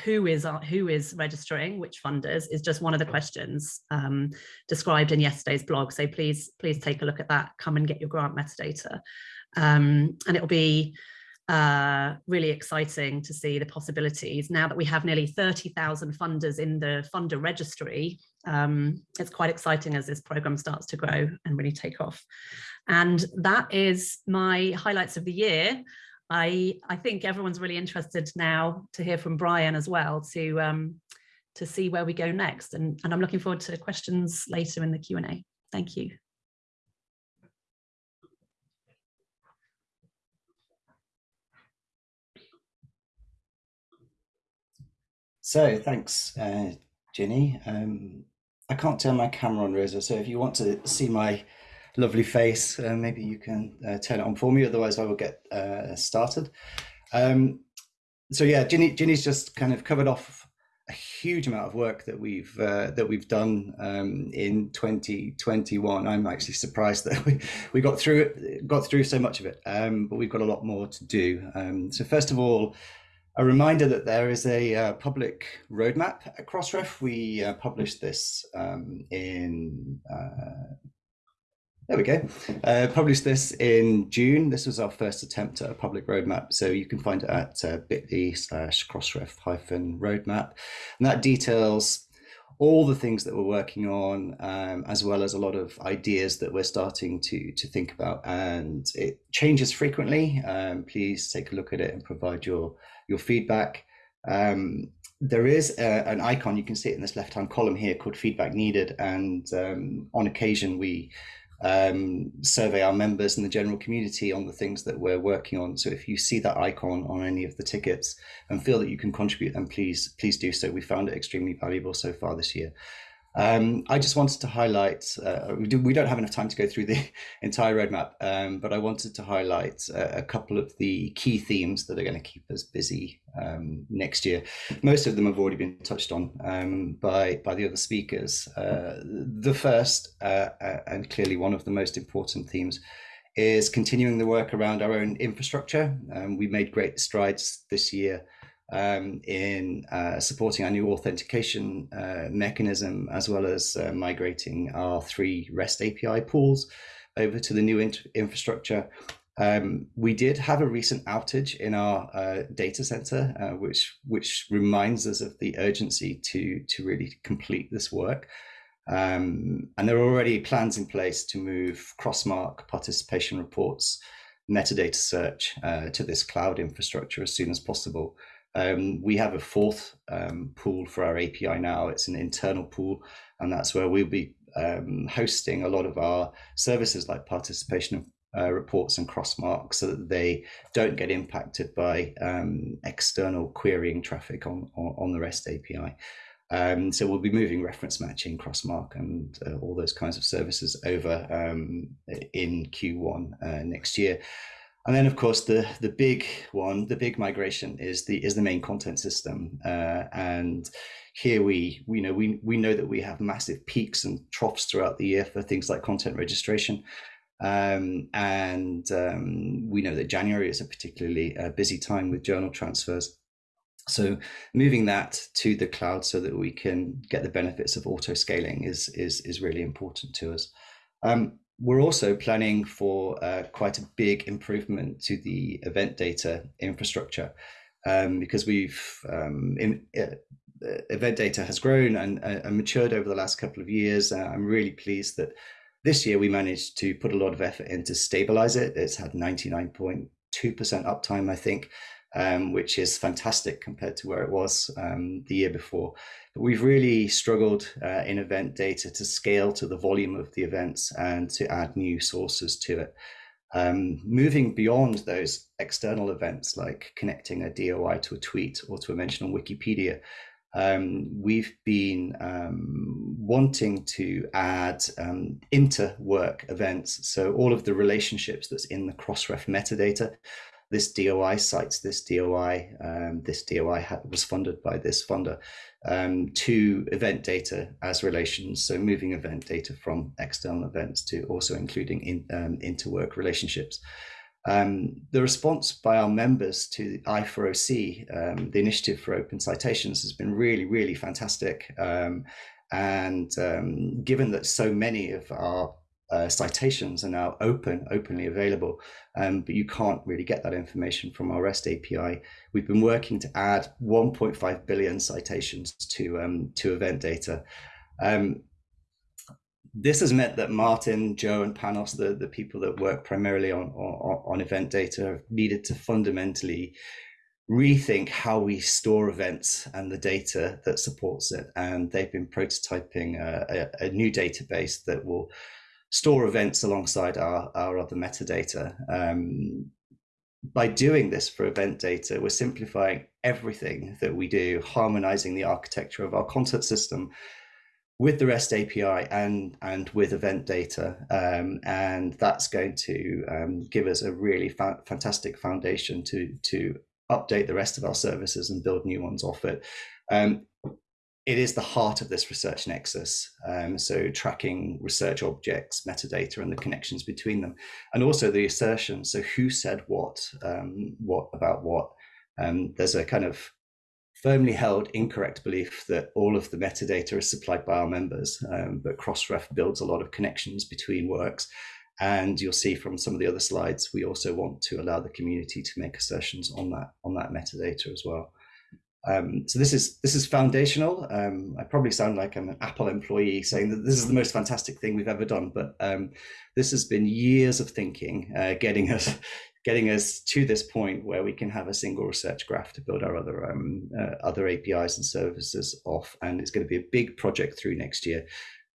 who is who is registering which funders is just one of the questions um, described in yesterday's blog. So please, please take a look at that. Come and get your grant metadata. Um, and it'll be uh, really exciting to see the possibilities. Now that we have nearly 30,000 funders in the funder registry, um, it's quite exciting as this program starts to grow and really take off. And that is my highlights of the year. I, I think everyone's really interested now to hear from Brian as well to, um, to see where we go next. And, and I'm looking forward to questions later in the Q&A. Thank you. So thanks, uh, Ginny. Um, I can't turn my camera on, Rosa. So if you want to see my lovely face, uh, maybe you can uh, turn it on for me. Otherwise, I will get uh, started. Um, so yeah, Ginny, Ginny's just kind of covered off a huge amount of work that we've uh, that we've done um, in 2021. I'm actually surprised that we, we got through it, got through so much of it, um, but we've got a lot more to do. Um, so first of all, a reminder that there is a uh, public roadmap at Crossref. We uh, published this um, in, uh, there we go, uh, published this in June. This was our first attempt at a public roadmap. So you can find it at uh, bit.ly slash crossref hyphen roadmap. And that details all the things that we're working on, um, as well as a lot of ideas that we're starting to, to think about. And it changes frequently. Um, please take a look at it and provide your your feedback. Um, there is a, an icon, you can see it in this left-hand column here called feedback needed. And um, on occasion, we um, survey our members and the general community on the things that we're working on. So if you see that icon on any of the tickets and feel that you can contribute, then please, please do so. We found it extremely valuable so far this year. Um, I just wanted to highlight, uh, we, do, don't have enough time to go through the entire roadmap, um, but I wanted to highlight a, a, couple of the key themes that are going to keep us busy um, next year. Most of them have already been touched on um, by, by the other speakers. Uh, the first, uh, uh, and clearly one of the most important themes, is continuing the work around our own infrastructure. Um, we made great strides this year um, in uh, supporting our new authentication uh, mechanism, as well as uh, migrating our three REST API pools over to the new infrastructure. Um, we did have a recent outage in our uh, data center, uh, which which reminds us of the urgency to to really complete this work. Um, and there are already plans in place to move Crossmark participation reports, metadata search uh, to this cloud infrastructure as soon as possible. Um, we have a fourth um, pool for our API now. It's an internal pool, and that's where we'll be um, hosting a lot of our services like participation uh, reports and crossmarks so that they don't get impacted by um, external querying traffic on, on, on the REST API. Um, so we'll be moving reference matching, crossmark, and uh, all those kinds of services over um, in Q1 uh, next year. And then, of course, the the big one, the big migration is the is the main content system. Uh, and here we, we know we we know that we have massive peaks and troughs throughout the year for things like content registration. Um, and um, we know that January is a particularly uh, busy time with journal transfers. So moving that to the cloud so that we can get the benefits of auto scaling is is is really important to us. Um, we're also planning for uh, quite a big improvement to the event data infrastructure um, because we've um, in, uh, event data has grown and, and, matured over the last couple of years. Uh, I'm really pleased that this year we managed to put a lot of effort in to stabilize it. It's had 99.2% uptime, I think, um, which is fantastic compared to where it was um, the year before. But we've really struggled uh, in event data to scale to the volume of the events and to add new sources to it. Um, moving beyond those external events like connecting a DOI to a tweet or to a mention on Wikipedia, um, we've been um, wanting to add um, inter-work events. So all of the relationships that's in the Crossref metadata, this DOI cites this DOI, um, this DOI was funded by this funder, um, to event data as relations. So moving event data from external events to also including in, um, interwork relationships. Um, the response by our members to I4OC, um, the initiative for open citations, has been really, really fantastic. Um, and um, given that so many of our uh, citations are now open, openly available, um, but you can't really get that information from our REST API. We've been working to add 1.5 billion citations to um, to event data. Um, this has meant that Martin, Joe, and Panos, the, the people that work primarily on, on, on event data, have needed to fundamentally rethink how we store events and the data that supports it. And they've been prototyping a, a, a new database that will store events alongside our, our other metadata. Um, by doing this for event data, we're simplifying everything that we do, harmonizing the architecture of our content system with the REST API and, and with event data. Um, and that's going to um, give us a really fa fantastic foundation to, to update the rest of our services and build new ones off it. Um, it is the heart of this research nexus. Um, so tracking research objects, metadata, and the connections between them, and also the assertion. So who said what, um, what about what? Um, there's a kind of firmly held incorrect belief that all of the metadata is supplied by our members, um, but Crossref builds a lot of connections between works. And you'll see from some of the other slides, we also want to allow the community to make assertions on that on that metadata as well. Um, so this is this is foundational. Um, I probably sound like I'm an Apple employee saying that this is the most fantastic thing we've ever done, but um, this has been years of thinking, uh, getting us getting us to this point where we can have a single research graph to build our other um, uh, other APIs and services off, and it's going to be a big project through next year.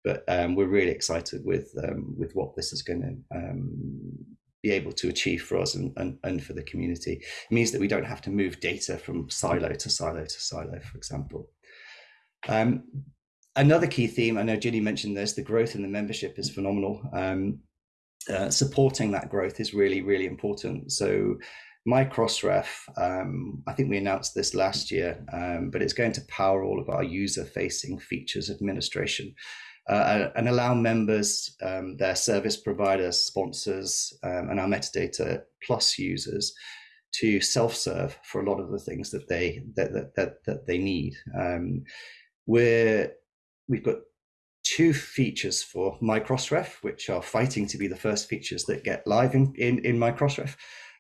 But um, we're really excited with um, with what this is going to be able to achieve for us and, and, and for the community. It means that we don't have to move data from silo to silo to silo, for example. Um, another key theme, I know Ginny mentioned this, the growth in the membership is phenomenal. Um, uh, supporting that growth is really, really important. So my Crossref, um, I think we announced this last year, um, but it's going to power all of our user-facing features administration uh, and allow members, um, their service providers, sponsors, um, and our metadata plus users to self-serve for a lot of the things that they that that that, that they need. Um, we're we've got two features for MyCrossref, which are fighting to be the first features that get live in in, in MyCrossref.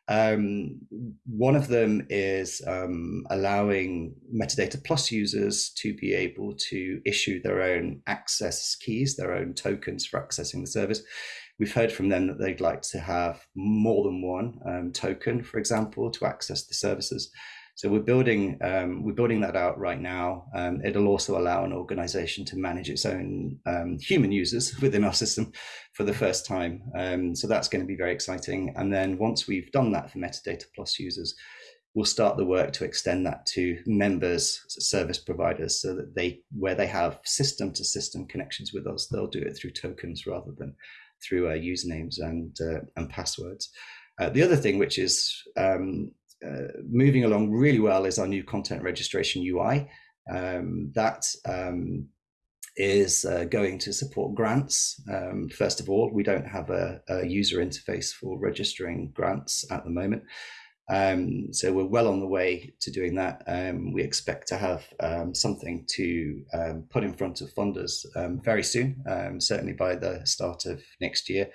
Um, one of them is um, allowing Metadata Plus users to be able to issue their own access keys, their own tokens for accessing the service. We've heard from them that they'd like to have more than one um, token, for example, to access the services. So we're building um, we're building that out right now. Um, it'll also allow an organization to manage its own um, human users within our system for the first time. Um, so that's going to be very exciting. And then once we've done that for Metadata Plus users, we'll start the work to extend that to members, service providers, so that they where they have system to system connections with us, they'll do it through tokens rather than through uh, usernames and uh, and passwords. Uh, the other thing, which is um, uh, moving along really well is our new content registration UI. Um, that um, is uh, going to support grants. Um, first of all, we don't have a, a, user interface for registering grants at the moment. Um, so we're well on the way to doing that. Um, we expect to have um, something to put in front of funders very soon, certainly by the start of next year.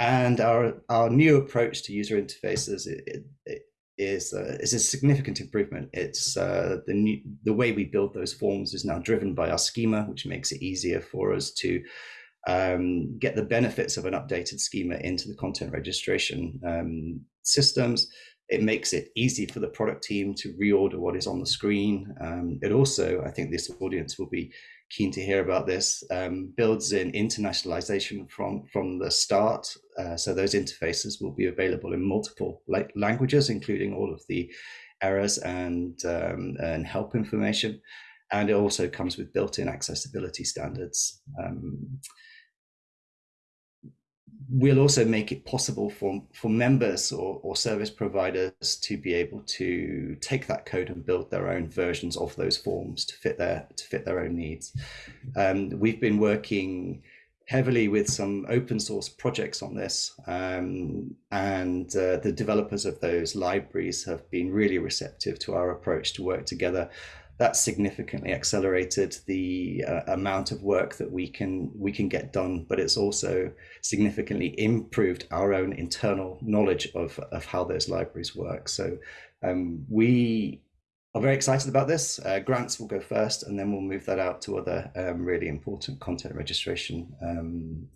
And our, our new approach to user interfaces, it, it, is uh, is a significant improvement. It's uh, the new, the way we build those forms is now driven by our schema, which makes it easier for us to um, get the benefits of an updated schema into the content registration um, systems. It makes it easy for the product team to reorder what is on the screen. Um, it also, I think this audience will be keen to hear about this, um, builds in internationalization from, from the start. Uh, so those interfaces will be available in multiple languages, including all of the errors and, um, and help information. And it also comes with built-in accessibility standards. Um, we'll also make it possible for, for members or, or service providers to be able to take that code and build their own versions of those forms to fit their to fit their own needs. Um, we've been working heavily with some open source projects on this um, and uh, the developers of those libraries have been really receptive to our approach to work together that significantly accelerated the uh, amount of work that we can we can get done but it's also significantly improved our own internal knowledge of of how those libraries work. So um, we are very excited about this. Uh, grants will go first and then we'll move that out to other um, really important content registration um,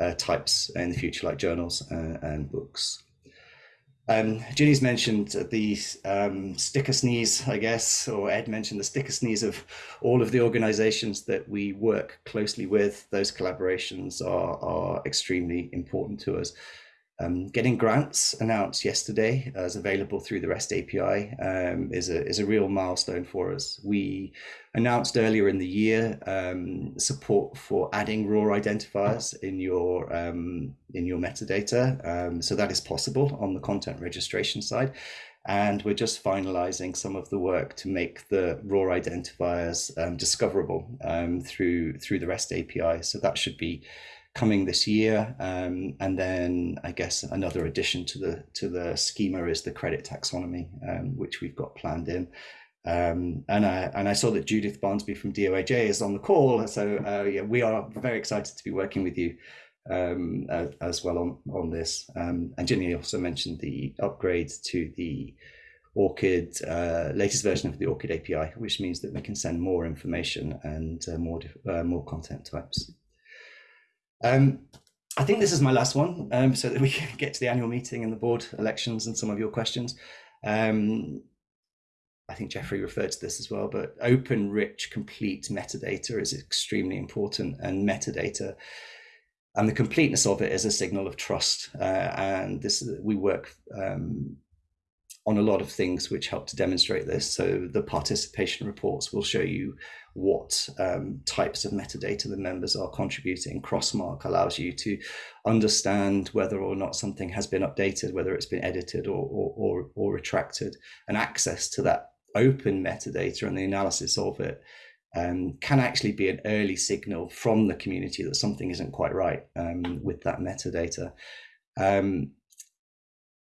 uh, types in the future like journals uh, and books um, Ginny's mentioned the um, sticker sneeze, I guess, or Ed mentioned the sticker sneeze of all of the organizations that we work closely with. Those collaborations are, are extremely important to us. Um, getting grants announced yesterday as available through the REST API um, is, a, is a real milestone for us. We announced earlier in the year um, support for adding ROR identifiers in your, um, in your metadata. Um, so that is possible on the content registration side. And we're just finalizing some of the work to make the ROR identifiers um, discoverable through, through the REST API. So that should be coming this year. Um, and then I guess another addition to the to the schema is the CRediT taxonomy, um, which we've got planned in. Um, and I and I saw that Judith Barnsby from DOAJ is on the call. So uh, yeah, we are very excited to be working with you um, as, as, well on on this. Um, and Ginny also mentioned the upgrade to the ORCID uh, latest version of the ORCID API, which means that we can send more information and uh, more uh, more content types. Um, I think this is my last one, um, so that we can get to the annual meeting and the board elections and some of your questions. Um, I think Geoffrey referred to this as well, but open, rich, complete metadata is extremely important, and metadata and the completeness of it is a signal of trust. Uh, and this we work um, on a lot of things which help to demonstrate this. So the participation reports will show you what um, types of metadata the members are contributing. Crossmark allows you to understand whether or not something has been updated, whether it's been edited or, or, or, or retracted, and access to that open metadata and the analysis of it um, can actually be an early signal from the community that something isn't quite right um, with that metadata. Um,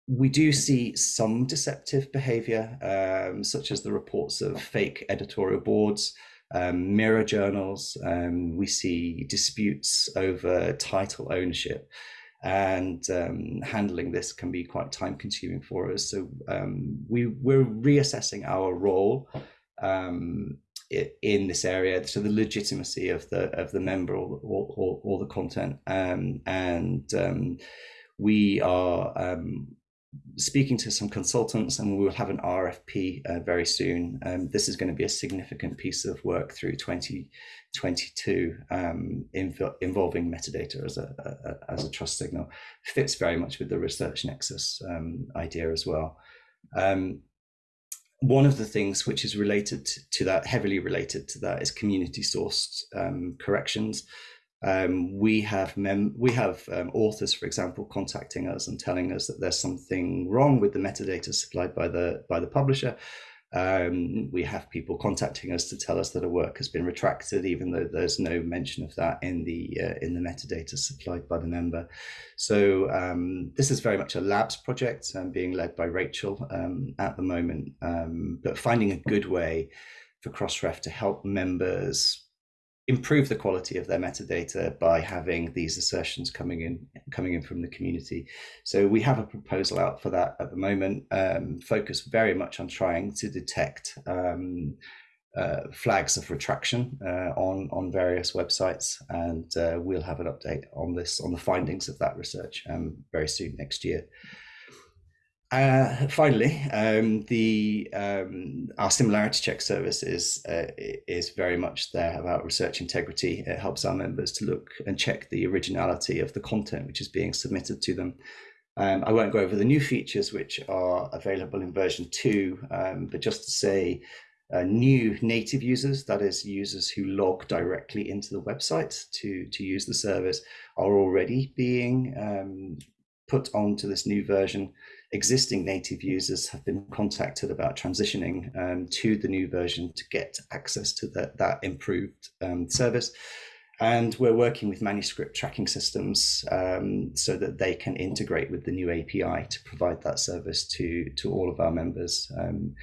we do see some deceptive behavior, um, such as the reports of fake editorial boards, um, mirror journals. Um, we see disputes over title ownership and um, handling this can be quite time consuming for us. So um, we, we're reassessing our role um, in this area, so the legitimacy of the of the member or, or, or the content, and we are um, speaking to some consultants and we will have an RFP uh, very soon. Um, this is going to be a significant piece of work through 2022 um, inv involving metadata as a, a, as a trust signal. Fits very much with the research nexus um, idea as well. Um, one of the things which is related to that, heavily related to that, is community sourced um, corrections. Um, we have mem we have um, authors, for example, contacting us and telling us that there's something wrong with the metadata supplied by the by the publisher. Um, we have people contacting us to tell us that a work has been retracted, even though there's no mention of that in the uh, in the metadata supplied by the member. So um, this is very much a labs project um, being led by Rachel um, at the moment, um, but finding a good way for Crossref to help members improve the quality of their metadata by having these assertions coming in coming in from the community. So we have a proposal out for that at the moment, um, very much on trying to detect um, uh, flags of retraction uh, on on various websites, and uh, we'll have an update on this on the findings of that research um, very soon next year. Uh, finally, um, the um, our similarity check service is uh, is very much there about research integrity. It helps our members to look and check the originality of the content which is being submitted to them. Um, I won't go over the new features which are available in version two, um, but just to say, uh, new native users, that is, users who log directly into the website to to use the service, are already being um, put onto this new version existing native users have been contacted about transitioning um, to the new version to get access to that, that improved um, service. And we're working with manuscript tracking systems um, so that they can integrate with the new API to provide that service to, to all of our members. Um,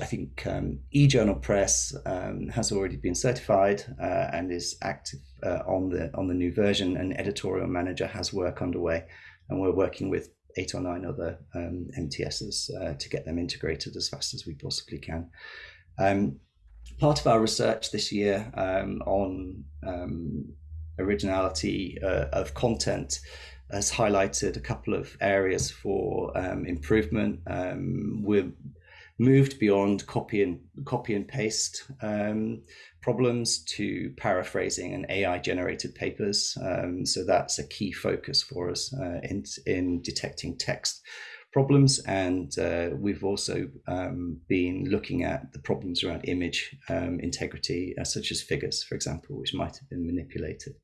I think um, eJournal Press um, has already been certified uh, and is active uh, on the on the new version. And Editorial Manager has work underway, and we're working with eight or nine other um, MTSs uh, to get them integrated as fast as we possibly can. Um, part of our research this year um, on um, originality uh, of content has highlighted a couple of areas for um, improvement. We're moved beyond copy and copy and paste um, problems to paraphrasing and AI generated papers. Um, so that's a key focus for us uh, in, in detecting text problems. And uh, we've also um, been looking at the problems around image um, integrity, uh, such as figures, for example, which might have been manipulated.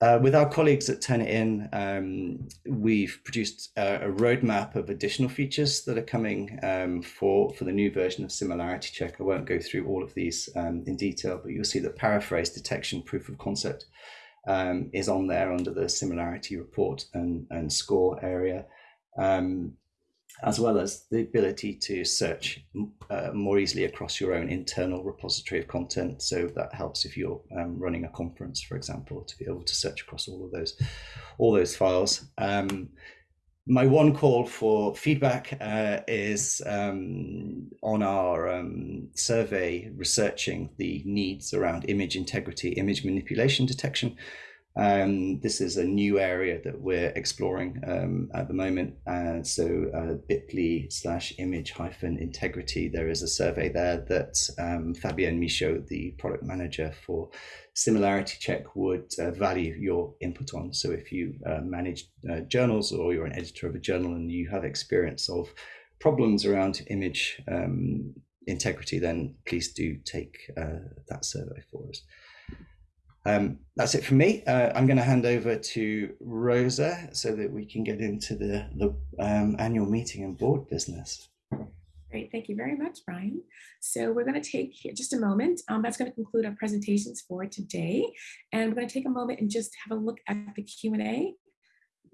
Uh, with our colleagues at Turnitin, um, we've produced a, a, roadmap of additional features that are coming um, for, for the new version of Similarity Check. I won't go through all of these um, in detail, but you'll see that paraphrase detection proof of concept um, is on there under the similarity report and, and score area. Um, as well as the ability to search uh, more easily across your own internal repository of content. So that helps if you're um, running a conference, for example, to be able to search across all of those, all those files. Um, my one call for feedback uh, is um, on our um, survey researching the needs around image integrity, image manipulation detection. Um, this is a new area that we're exploring um, at the moment. Uh, so uh, bit.ly slash image hyphen integrity, there is a survey there that um, Fabienne Michaud, the product manager for Similarity Check would uh, value your input on. So if you uh, manage uh, journals or you're an editor of a journal and you have experience of problems around image um, integrity, then please do take uh, that survey for us. Um, that's it for me. Uh, I'm going to hand over to Rosa so that we can get into the, the um, annual meeting and board business. Great, thank you very much, Brian. So we're going to take just a moment. Um, that's going to conclude our presentations for today. And we're going to take a moment and just have a look at the Q&A.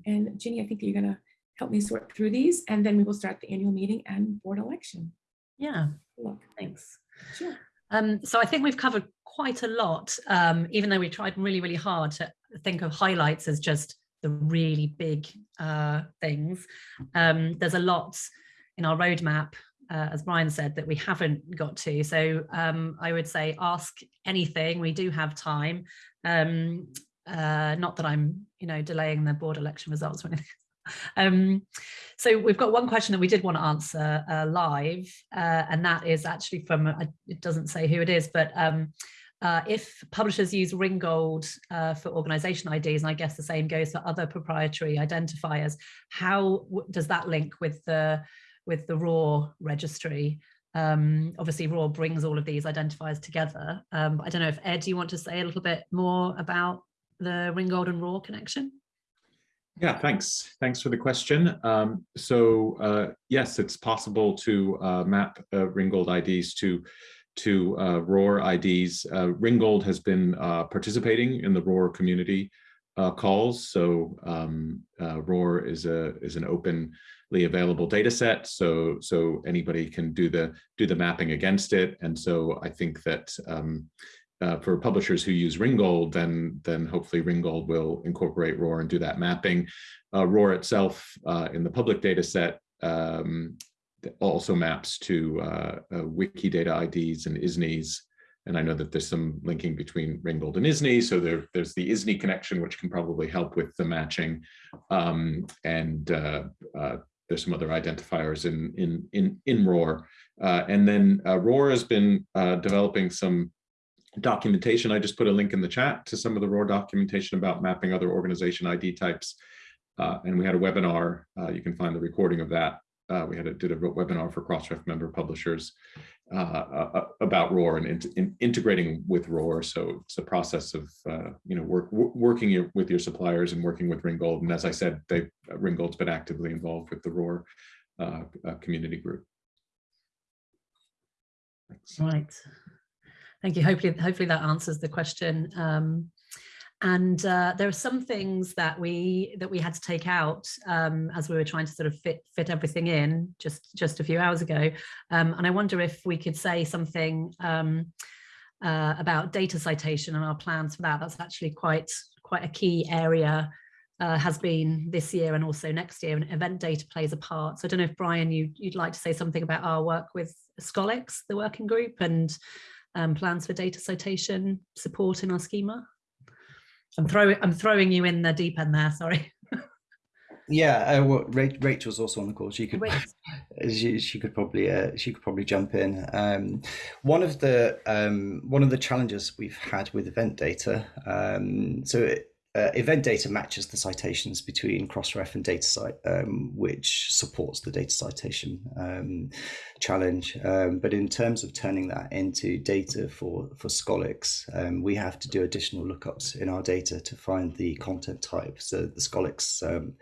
And Ginny, I think you're going to help me sort through these, and then we will start the annual meeting and board election. Yeah, look. thanks. Sure. Um, so I think we've covered quite a lot, um, even though we tried really, really hard to think of highlights as just the really big uh, things. Um, there's a lot in our roadmap, uh, as Brian said, that we haven't got to. So um, I would say ask anything. We do have time. Um, uh, not that I'm, you know, delaying the board election results or anything um, so we've got one question that we did want to answer uh, live, uh, and that is actually from, uh, it doesn't say who it is, but um, uh, if publishers use Ringgold uh, for organization IDs, and I guess the same goes for other proprietary identifiers, how does that link with the with the ROR registry? Um, obviously, ROR brings all of these identifiers together. Um, I don't know if Ed, do you want to say a little bit more about the Ringgold and ROR connection? Yeah, thanks. Thanks for the question. Um, so uh, yes, it's possible to uh, map uh, Ringgold IDs to to uh, ROR IDs. Uh, Ringgold has been uh, participating in the ROR community calls. So um, ROR is a is an openly available data set. So so anybody can do the do the mapping against it. And so I think that um, uh, for publishers who use Ringgold, then then hopefully Ringgold will incorporate ROR and do that mapping. Uh, ROR itself uh, in the public data set um, also maps to uh, uh, Wikidata IDs and ISNIs. And I know that there's some linking between Ringgold and ISNI. So there, there's the ISNI connection, which can probably help with the matching. Um, and uh, uh, there's some other identifiers in, in, in, in ROR. Uh, and then uh, ROR has been uh, developing some documentation. I just put a link in the chat to some of the ROR documentation about mapping other organization ID types. and we had a webinar, you can find the recording of that uh, we had a, did a webinar for Crossref member publishers uh, uh, about ROR and in, in integrating with ROR. So it's a process of uh, you know work, working your, with your suppliers and working with Ringgold. And as I said, they Ringgold's been actively involved with the ROR uh, uh, community group. Thanks. Right. Thank you. Hopefully, hopefully that answers the question. Um, and uh, there are some things that we that we had to take out um, as we were trying to sort of fit fit everything in just just a few hours ago. Um, and I wonder if we could say something um, uh, about data citation and our plans for that. That's actually quite quite a key area uh, has been this year and also next year and event data plays a part. So I don't know if Brian, you, you'd like to say something about our work with Scholix, the working group and um, plans for data citation support in our schema. I'm throwing I'm throwing you in the deep end there. Sorry. Yeah, uh, well, Rachel's also on the call. She could, she, she could probably, uh, she could probably jump in. Um, one of the, um, one of the challenges we've had with event data. Um, so it, uh, event data matches the citations between Crossref and DataCite, um, which supports the data citation um, challenge. Um, but in terms of turning that into data for, for Scholix, um, we have to do additional lookups in our data to find the content type. So the Scholix um,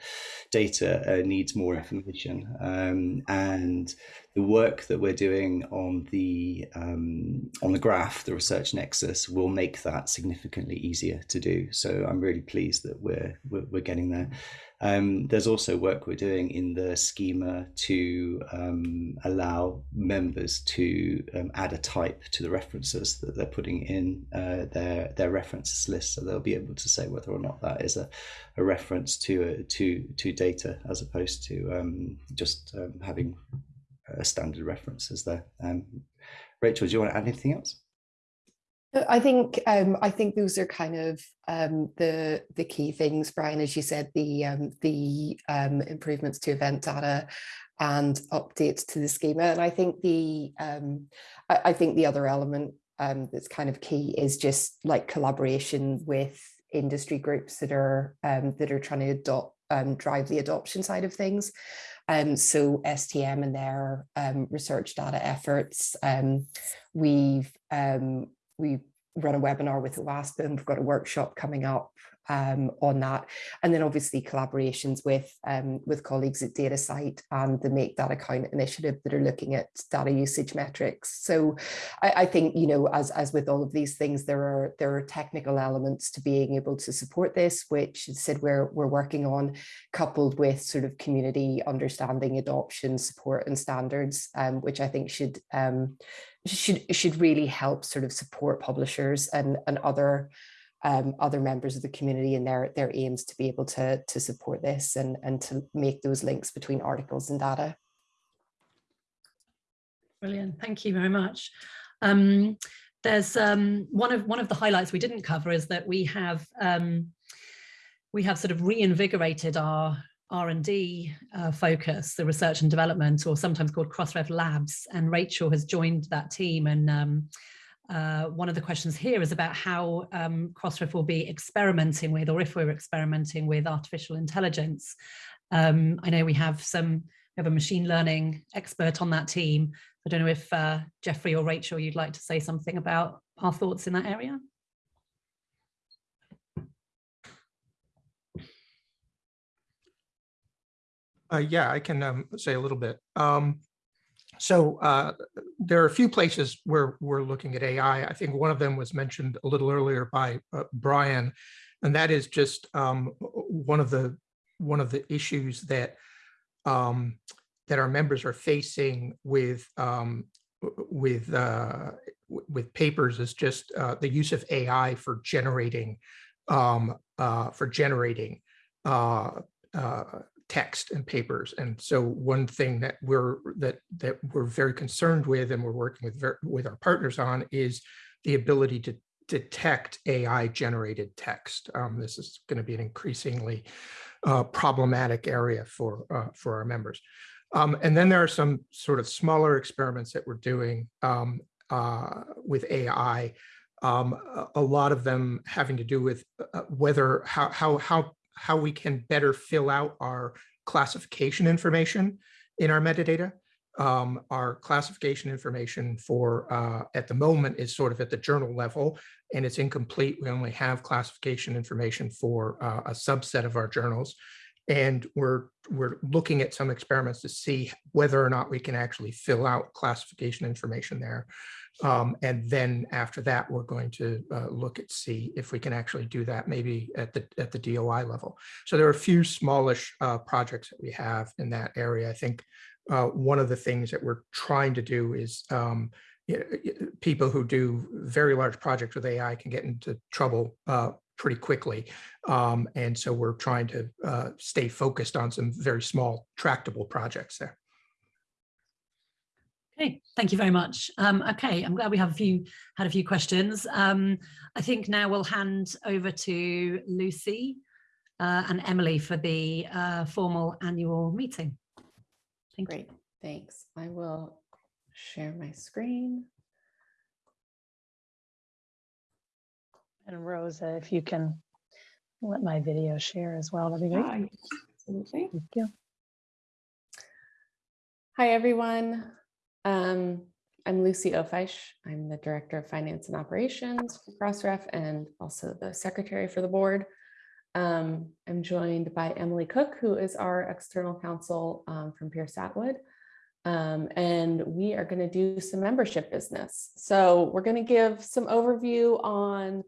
data uh, needs more information. Um, and the work that we're doing on the um, on the graph, the research nexus, will make that significantly easier to do. So I'm really pleased that we're we're, we're getting there. Um, there's also work we're doing in the schema to um, allow members to um, add a type to the references that they're putting in uh, their their references list, so they'll be able to say whether or not that is a, a reference to a, to to data as opposed to um, just um, having standard references there. Um, Rachel, do you want to add anything else? I think um, I think those are kind of um, the the key things, Brian. As you said, the um, the um, improvements to event data and updates to the schema, and I think the um, I, I, think the other element um, that's kind of key is just like collaboration with industry groups that are that are trying to adopt drive the adoption side of things. Um, so STM and their um, research data efforts, um, we've um, we've run a webinar with OASPA and we've got a workshop coming up um, on that. And then obviously collaborations with, um, with colleagues at DataCite and the Make Data Count initiative that are looking at data usage metrics. So I, I, think, you know, as, as with all of these things, there are there are technical elements to being able to support this, which said we're, we're working on, coupled with sort of community understanding, adoption, support and standards, um, which I think should um, should should really help sort of support publishers and, and other um, other members of the community and their, their aims to be able to, to support this and, and to make those links between articles and data. Brilliant, thank you very much. Um, there's um, one of one of the highlights we didn't cover is that we have um, we have sort of reinvigorated our R&D uh, focus, the research and development, or sometimes called Crossref Labs, and Rachel has joined that team and um, uh, one of the questions here is about how um, Crossref will be experimenting with, or if we're experimenting with artificial intelligence. Um, I know we have some, we have a machine learning expert on that team. I don't know if uh, Geoffrey or Rachel, you'd like to say something about our thoughts in that area? Uh, yeah, I can um, say a little bit. Um, so uh, there are a few places where we're looking at AI. I think one of them was mentioned a little earlier by uh, Brian, and that is just um, one of the one of the issues that um, that our members are facing with um, with uh, with papers is just uh, the use of AI for generating um, uh, for generating uh, text and papers. And so one thing that we're that that we're very concerned with and we're working with with our partners on is the ability to detect AI generated text. Um, this is going to be an increasingly uh, problematic area for uh, for our members. Um, and then there are some sort of smaller experiments that we're doing um, uh, with AI. Um, a, lot of them having to do with uh, whether how how how how we can better fill out our classification information in our metadata. Um, our classification information for uh, at the moment is sort of at the journal level and it's incomplete. We only have classification information for uh, a subset of our journals. And we're we're looking at some experiments to see whether or not we can actually fill out classification information there. Um, and then after that, we're going to uh, look at see if we can actually do that maybe at the at the DOI level. So there are a few smallish uh, projects that we have in that area. I think uh, one of the things that we're trying to do is um, people who do very large projects with AI can get into trouble uh, pretty quickly. Um, and so we're trying to uh, stay focused on some very small tractable projects there. Okay, thank you very much. Um, okay, I'm glad we have a few had a few questions. Um, I think now we'll hand over to Lucy uh, and Emily for the uh, formal annual meeting. Thank you. Great, thanks. I will share my screen. And Rosa, if you can let my video share as well, that'd be great. Yes, Absolutely. Thank you. Hi, everyone. Um, I'm Lucy Ofiesh. I'm the Director of Finance and Operations for Crossref and also the Secretary for the board. Um, I'm joined by Emily Cook, who is our external counsel um, from Pierce Atwood. Um, and we are going to do some membership business. So we're going to give some overview on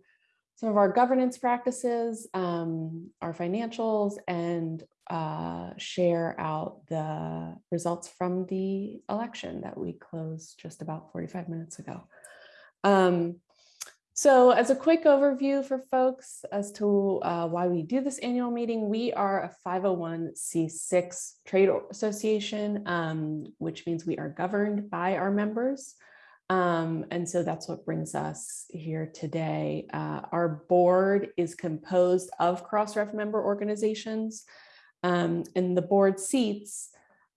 some of our governance practices, um, our financials, and uh, share out the results from the election that we closed just about 45 minutes ago. Um, so as a quick overview for folks as to uh, why we do this annual meeting, we are a 501c6 trade association, um, which means we are governed by our members. Um, and so that's what brings us here today. Uh, our board is composed of Crossref member organizations, um, and the board seats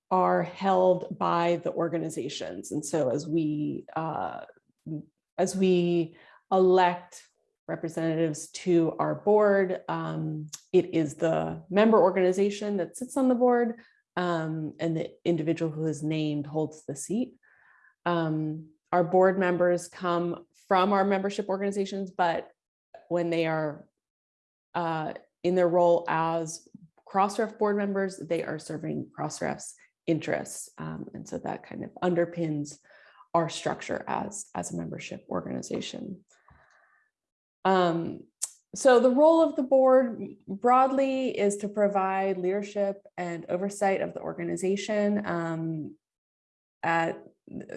are held by the organizations. And so as we uh, as we elect representatives to our board, um, it is the member organization that sits on the board, um, and the individual who is named holds the seat. Um, our board members come from our membership organizations, but when they are uh, in their role as Crossref board members, they are serving Crossref's interests. Um, and so that kind of underpins our structure as, as a membership organization. Um, so the role of the board broadly is to provide leadership and oversight of the organization um, at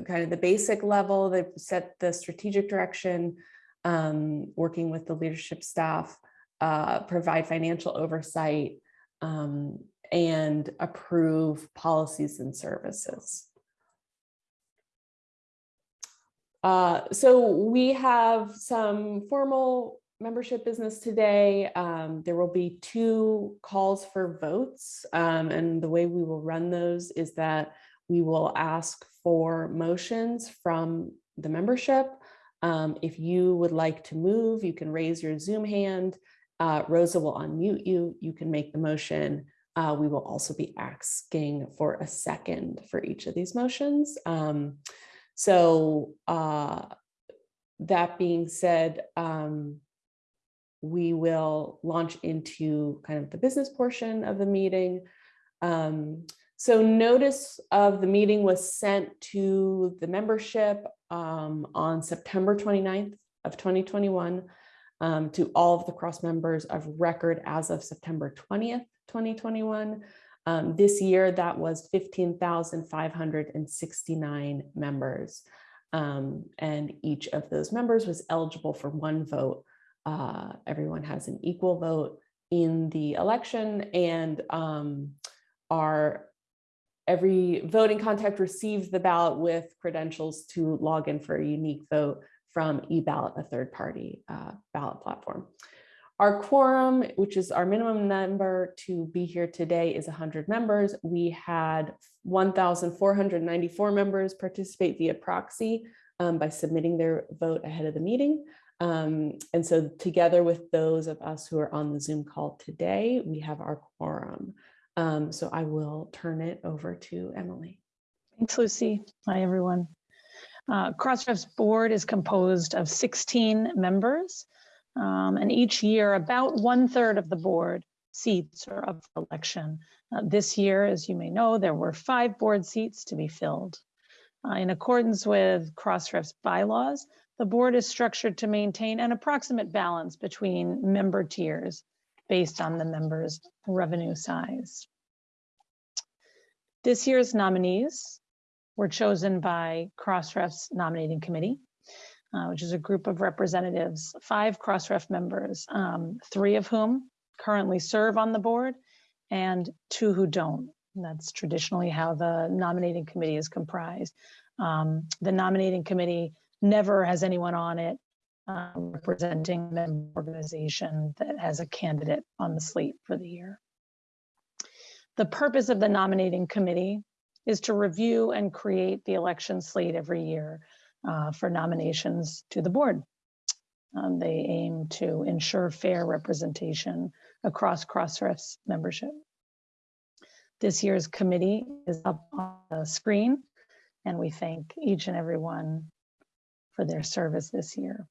kind of the basic level. They've set the strategic direction, um, working with the leadership staff, uh, provide financial oversight, um, and approve policies and services. Uh, so we have some formal membership business today. Um, there will be two calls for votes. Um, and the way we will run those is that we will ask for motions from the membership. Um, if you would like to move, you can raise your Zoom hand. Uh, Rosa will unmute you. You can make the motion. Uh, we will also be asking for a second for each of these motions. Um, so uh, that being said, um, we will launch into kind of the business portion of the meeting. Um, so notice of the meeting was sent to the membership um, on September 29th of 2021 um, to all of the cross members of record as of September 20th, 2021. Um, this year, that was 15,569 members. Um, and each of those members was eligible for one vote. Uh, everyone has an equal vote in the election and um, our every voting contact receives the ballot with credentials to log in for a unique vote from eBallot, a third party uh, ballot platform. Our quorum, which is our minimum number to be here today is 100 members. We had 1,494 members participate via proxy um, by submitting their vote ahead of the meeting. Um, and so together with those of us who are on the Zoom call today, we have our quorum. Um, so I will turn it over to Emily. Thanks, Lucy. Hi, everyone. Uh, Crossref's board is composed of 16 members. Um, and each year, about one third of the board seats are up for election. Uh, this year, as you may know, there were five board seats to be filled. Uh, in accordance with Crossref's bylaws, the board is structured to maintain an approximate balance between member tiers based on the members' revenue size. This year's nominees were chosen by Crossref's nominating committee, uh, which is a group of representatives, five Crossref members, um, three of whom currently serve on the board and two who don't. And that's traditionally how the nominating committee is comprised. Um, the nominating committee never has anyone on it uh, representing an organization that has a candidate on the slate for the year. The purpose of the nominating committee is to review and create the election slate every year uh, for nominations to the board. Um, they aim to ensure fair representation across Crossref's membership. This year's committee is up on the screen, and we thank each and every one for their service this year.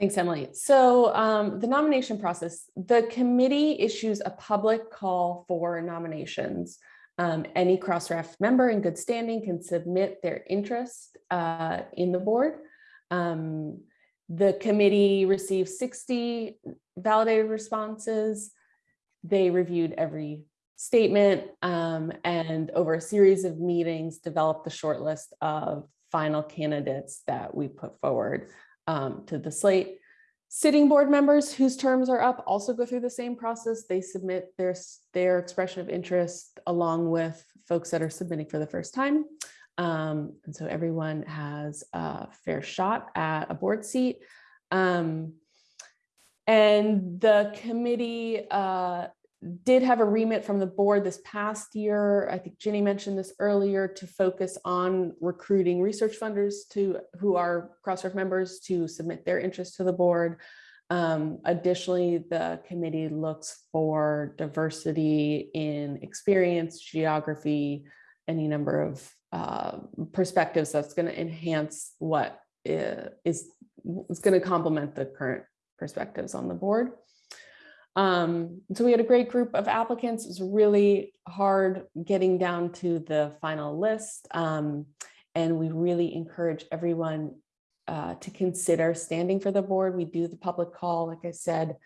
Thanks, Emily. So um, the nomination process, the committee issues a public call for nominations. Um, any Crossref member in good standing can submit their interest uh, in the board. Um, the committee received 60 validated responses. They reviewed every statement um, and over a series of meetings developed the shortlist of final candidates that we put forward um, to the slate. Sitting board members whose terms are up also go through the same process. They submit their, their expression of interest along with folks that are submitting for the first time. Um, and so everyone has a fair shot at a board seat. Um, and the committee uh, did have a remit from the board this past year. I think Ginny mentioned this earlier to focus on recruiting research funders to who are Crossref members to submit their interest to the board. Um, additionally, the committee looks for diversity in experience, geography, any number of uh, perspectives that's going to enhance what is, is going to complement the current perspectives on the board. Um, so we had a great group of applicants. It was really hard getting down to the final list. Um, and we really encourage everyone uh, to consider standing for the board. We do the public call, like I said,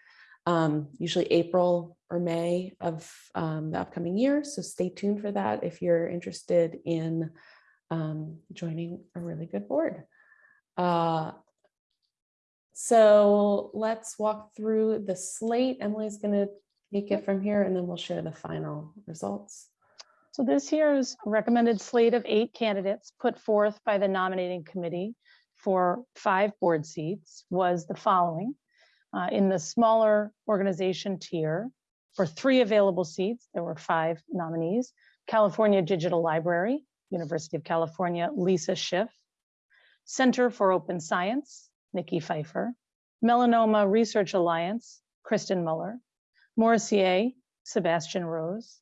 um, usually April or May of um, the upcoming year. So stay tuned for that if you're interested in um, joining a really good board. Uh, so let's walk through the slate. Emily's going to take it from here and then we'll share the final results. So this year's recommended slate of eight candidates put forth by the nominating committee for five board seats was the following. Uh, in the smaller organization tier, for three available seats, there were five nominees. California Digital Library, University of California, Lisa Schiff. Center for Open Science, Nikki Pfeiffer, Melanoma Research Alliance, Kristen Mueller, Morressier, Sebastian Rose,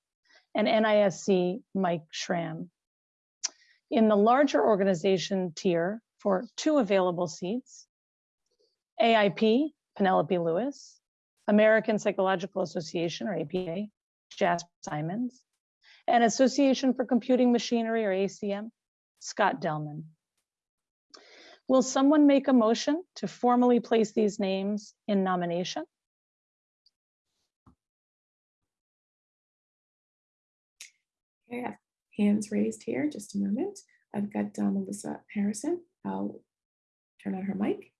and NISC, Mike Schramm. In the larger organization tier for two available seats, AIP, Penelope Lewis, American Psychological Association, or APA, Jasper Simons, and Association for Computing Machinery, or ACM, Scott Delman. Will someone make a motion to formally place these names in nomination? Okay, I have hands raised here, just a moment. I've got uh, Melissa Harrison. I'll turn on her mic.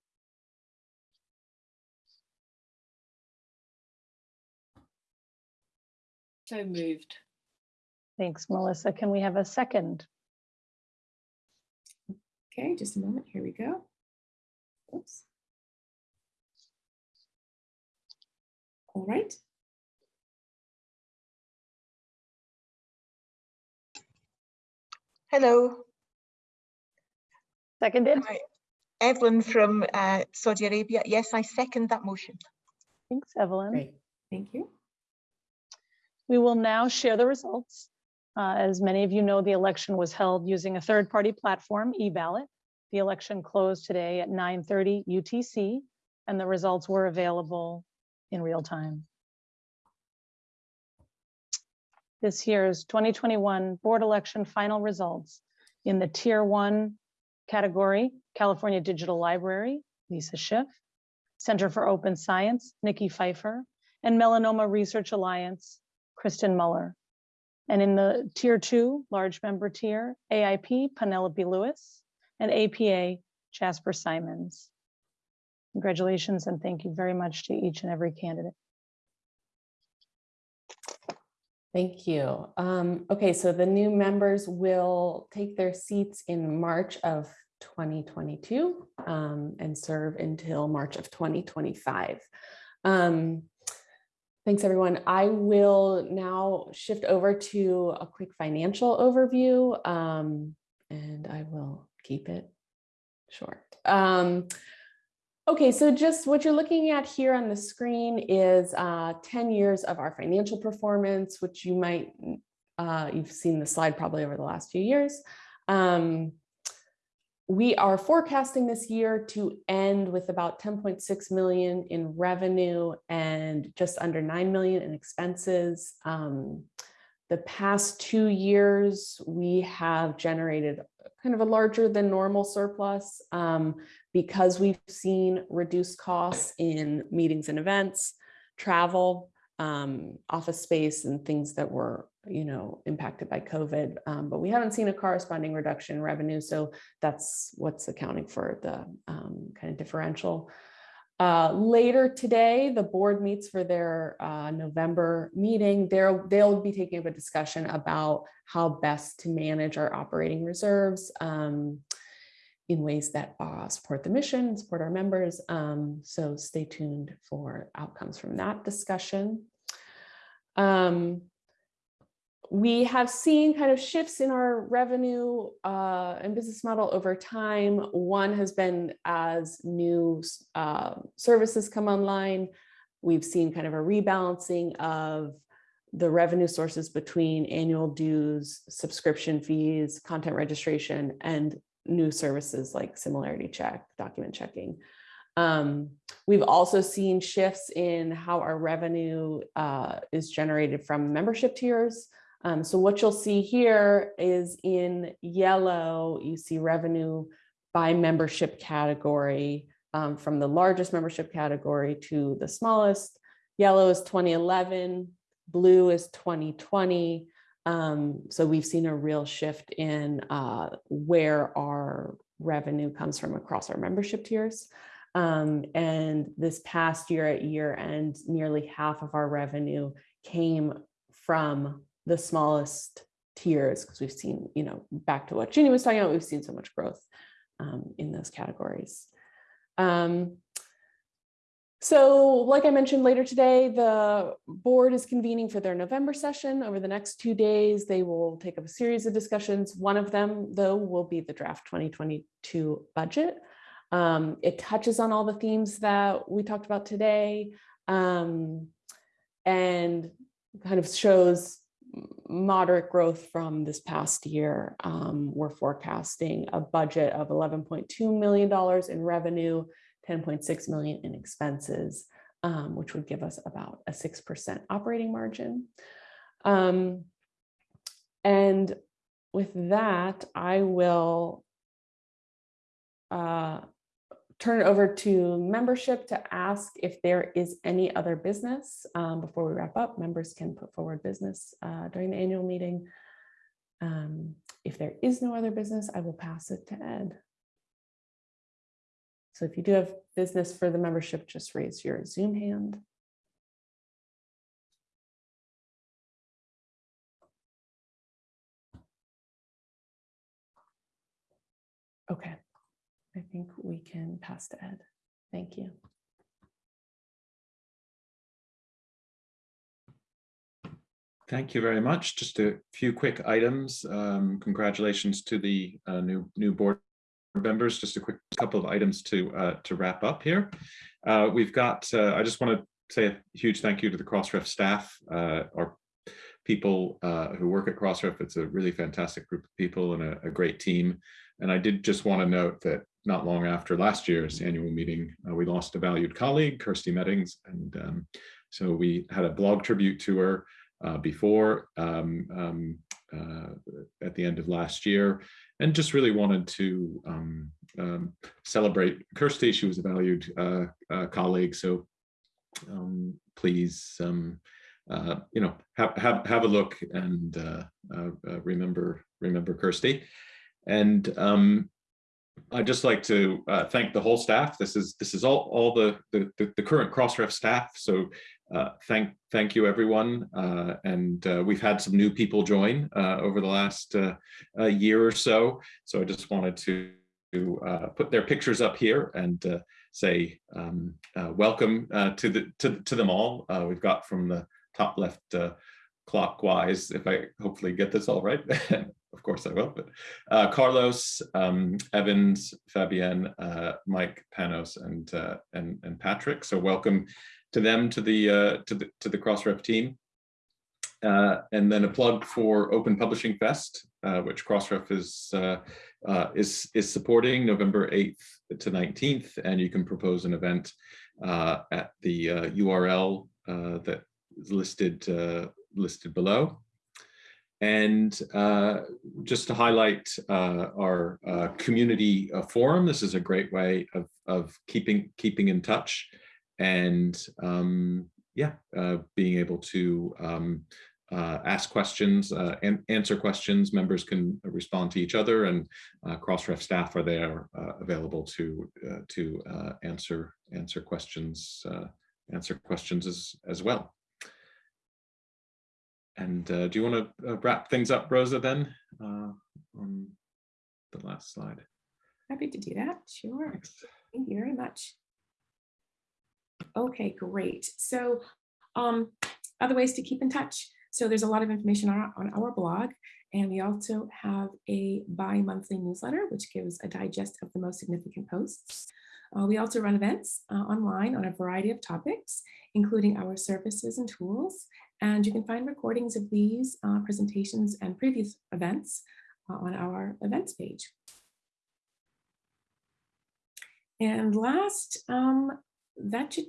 So moved. Thanks, Melissa. Can we have a second? Okay, just a moment. Here we go. Oops. All right. Hello, Seconded? Hi. Evelyn from uh, Saudi Arabia. Yes, I second that motion. Thanks, Evelyn. Great. Thank you. We will now share the results. Uh, As many of you know, the election was held using a third-party platform, eBallot. The election closed today at 9:30 UTC, and the results were available in real time. This year's 2021 board election final results in the Tier 1 category, California Digital Library, Lisa Schiff, Center for Open Science, Nikki Pfeiffer, and Melanoma Research Alliance, Kristen Mueller. And in the tier two, large member tier, AIP, Penelope Lewis, and APA, Jasper Simons. Congratulations and thank you very much to each and every candidate. Thank you. Um, okay, so the new members will take their seats in March of 2022 um, and serve until March of 2025. Um, thanks, everyone. I will now shift over to a quick financial overview um, and I will keep it short. Um, Okay, so just what you're looking at here on the screen is uh, 10 years of our financial performance, which you might, uh, you've seen the slide probably over the last few years. Um, we are forecasting this year to end with about 10.6 million in revenue and just under 9 million in expenses. Um, the past two years, we have generated kind of a larger than normal surplus um, because we've seen reduced costs in meetings and events, travel, um, office space and things that were, you know, impacted by COVID. Um, but we haven't seen a corresponding reduction in revenue. So that's what's accounting for the um, kind of differential. Uh, later today, the board meets for their uh, November meeting. They'll, they'll be taking up a discussion about how best to manage our operating reserves um, in ways that uh, support the mission, support our members. Um, so stay tuned for outcomes from that discussion. Um, we have seen kind of shifts in our revenue uh, and business model over time. One has been as new uh, services come online, we've seen kind of a rebalancing of the revenue sources between annual dues, subscription fees, content registration, and new services like similarity check, document checking. Um, we've also seen shifts in how our revenue uh, is generated from membership tiers. Um, so what you'll see here is in yellow, you see revenue by membership category um, from the largest membership category to the smallest. Yellow is 2011, blue is 2020. Um, so we've seen a real shift in uh, where our revenue comes from across our membership tiers. Um, and this past year at year end, nearly half of our revenue came from the smallest tiers because we've seen, you know, back to what Ginny was talking about, we've seen so much growth um, in those categories. Um, so like I mentioned later today, the board is convening for their November session. Over the next two days, they will take up a series of discussions. One of them, though, will be the draft 2022 budget. Um, it touches on all the themes that we talked about today um, and kind of shows moderate growth from this past year. Um, we're forecasting a budget of $11.2 million in revenue, 10.6 million in expenses, um, which would give us about a 6% operating margin. Um, and with that, I will uh, turn it over to membership to ask if there is any other business. Um, before we wrap up, members can put forward business uh, during the annual meeting. Um, if there is no other business, I will pass it to Ed. So if you do have business for the membership, just raise your Zoom hand. I think we can pass to Ed. Thank you. Thank you very much. Just a few quick items. Um, Congratulations to the uh, new new board members. Just a quick couple of items to uh, to wrap up here. Uh, We've got, uh, I just want to say a huge thank you to the Crossref staff, uh, our people uh, who work at Crossref. It's a really fantastic group of people and a, a great team. And I did just want to note that not long after last year's annual meeting, uh, we lost a valued colleague, Kirsty Meddings, and um, so we had a blog tribute to her uh, before um, um, uh, at the end of last year and just really wanted to um, um, celebrate Kirsty. She was a valued uh, uh, colleague. So um, please, uh, you know, have, have, have a look and remember, remember Kirsty. And um, I'd just like to uh, thank the whole staff. This is this is all all the the, the, current Crossref staff. So uh, thank thank you everyone. Uh, and uh, we've had some new people join uh, over the last uh, year or so. So I just wanted to put their pictures up here and say um, welcome to the to to them all. We've got from the top left clockwise. If I hopefully get this all right. of course I will, but uh, Carlos, um, Evans, Fabienne, uh, Mike, Panos, and, uh, and and Patrick. So welcome to them to the uh, to the to the Crossref team. Uh, and then a plug for Open Publishing Fest, uh, which Crossref is is is supporting November 8th to 19th, and you can propose an event at the URL that is listed listed below. And uh, just to highlight uh, our uh, community uh, forum, this is a great way of, of keeping keeping in touch and um, yeah, uh, being able to um, uh, ask questions and answer questions. Members can respond to each other and Crossref staff are there available to to answer answer questions answer questions as as well. And uh, do you want to uh, wrap things up, Rosa, then uh, on the last slide? Happy to do that. Sure. Thanks. Thank you very much. Okay, great. So um, other ways to keep in touch. So there's a lot of information on our, on our blog, and we also have a bi-monthly newsletter, which gives a digest of the most significant posts. Uh, we also run events uh, online on a variety of topics, including our services and tools. And you can find recordings of these uh, presentations and previous events uh, on our events page. And last, um, that should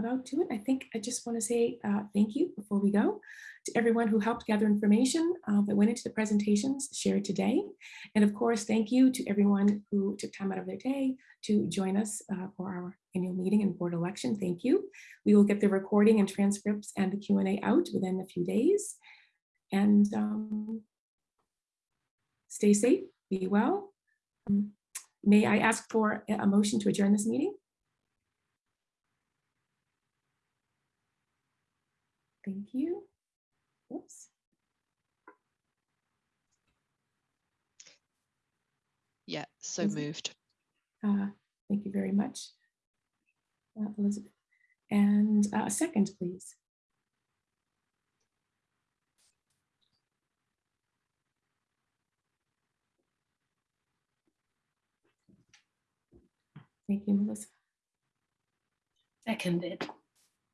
about do it. I think I just want to say uh, thank you before we go to everyone who helped gather information uh, that went into the presentations shared today. And of course, thank you to everyone who took time out of their day to join us uh, for our annual meeting and board election. Thank you. We will get the recording and transcripts and the Q&A out within a few days. And um, stay safe, be well. Um, May I ask for a motion to adjourn this meeting? Thank you. Whoops. Yeah, so Is moved. Uh, Thank you very much. uh, Elizabeth. And uh, a second, please. Thank you, Melissa. Seconded.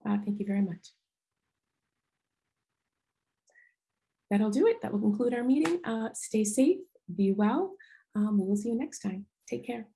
Uh, Thank you very much. That'll do it. That will conclude our meeting. Uh, Stay safe, be well. Um, We will see you next time. Take care.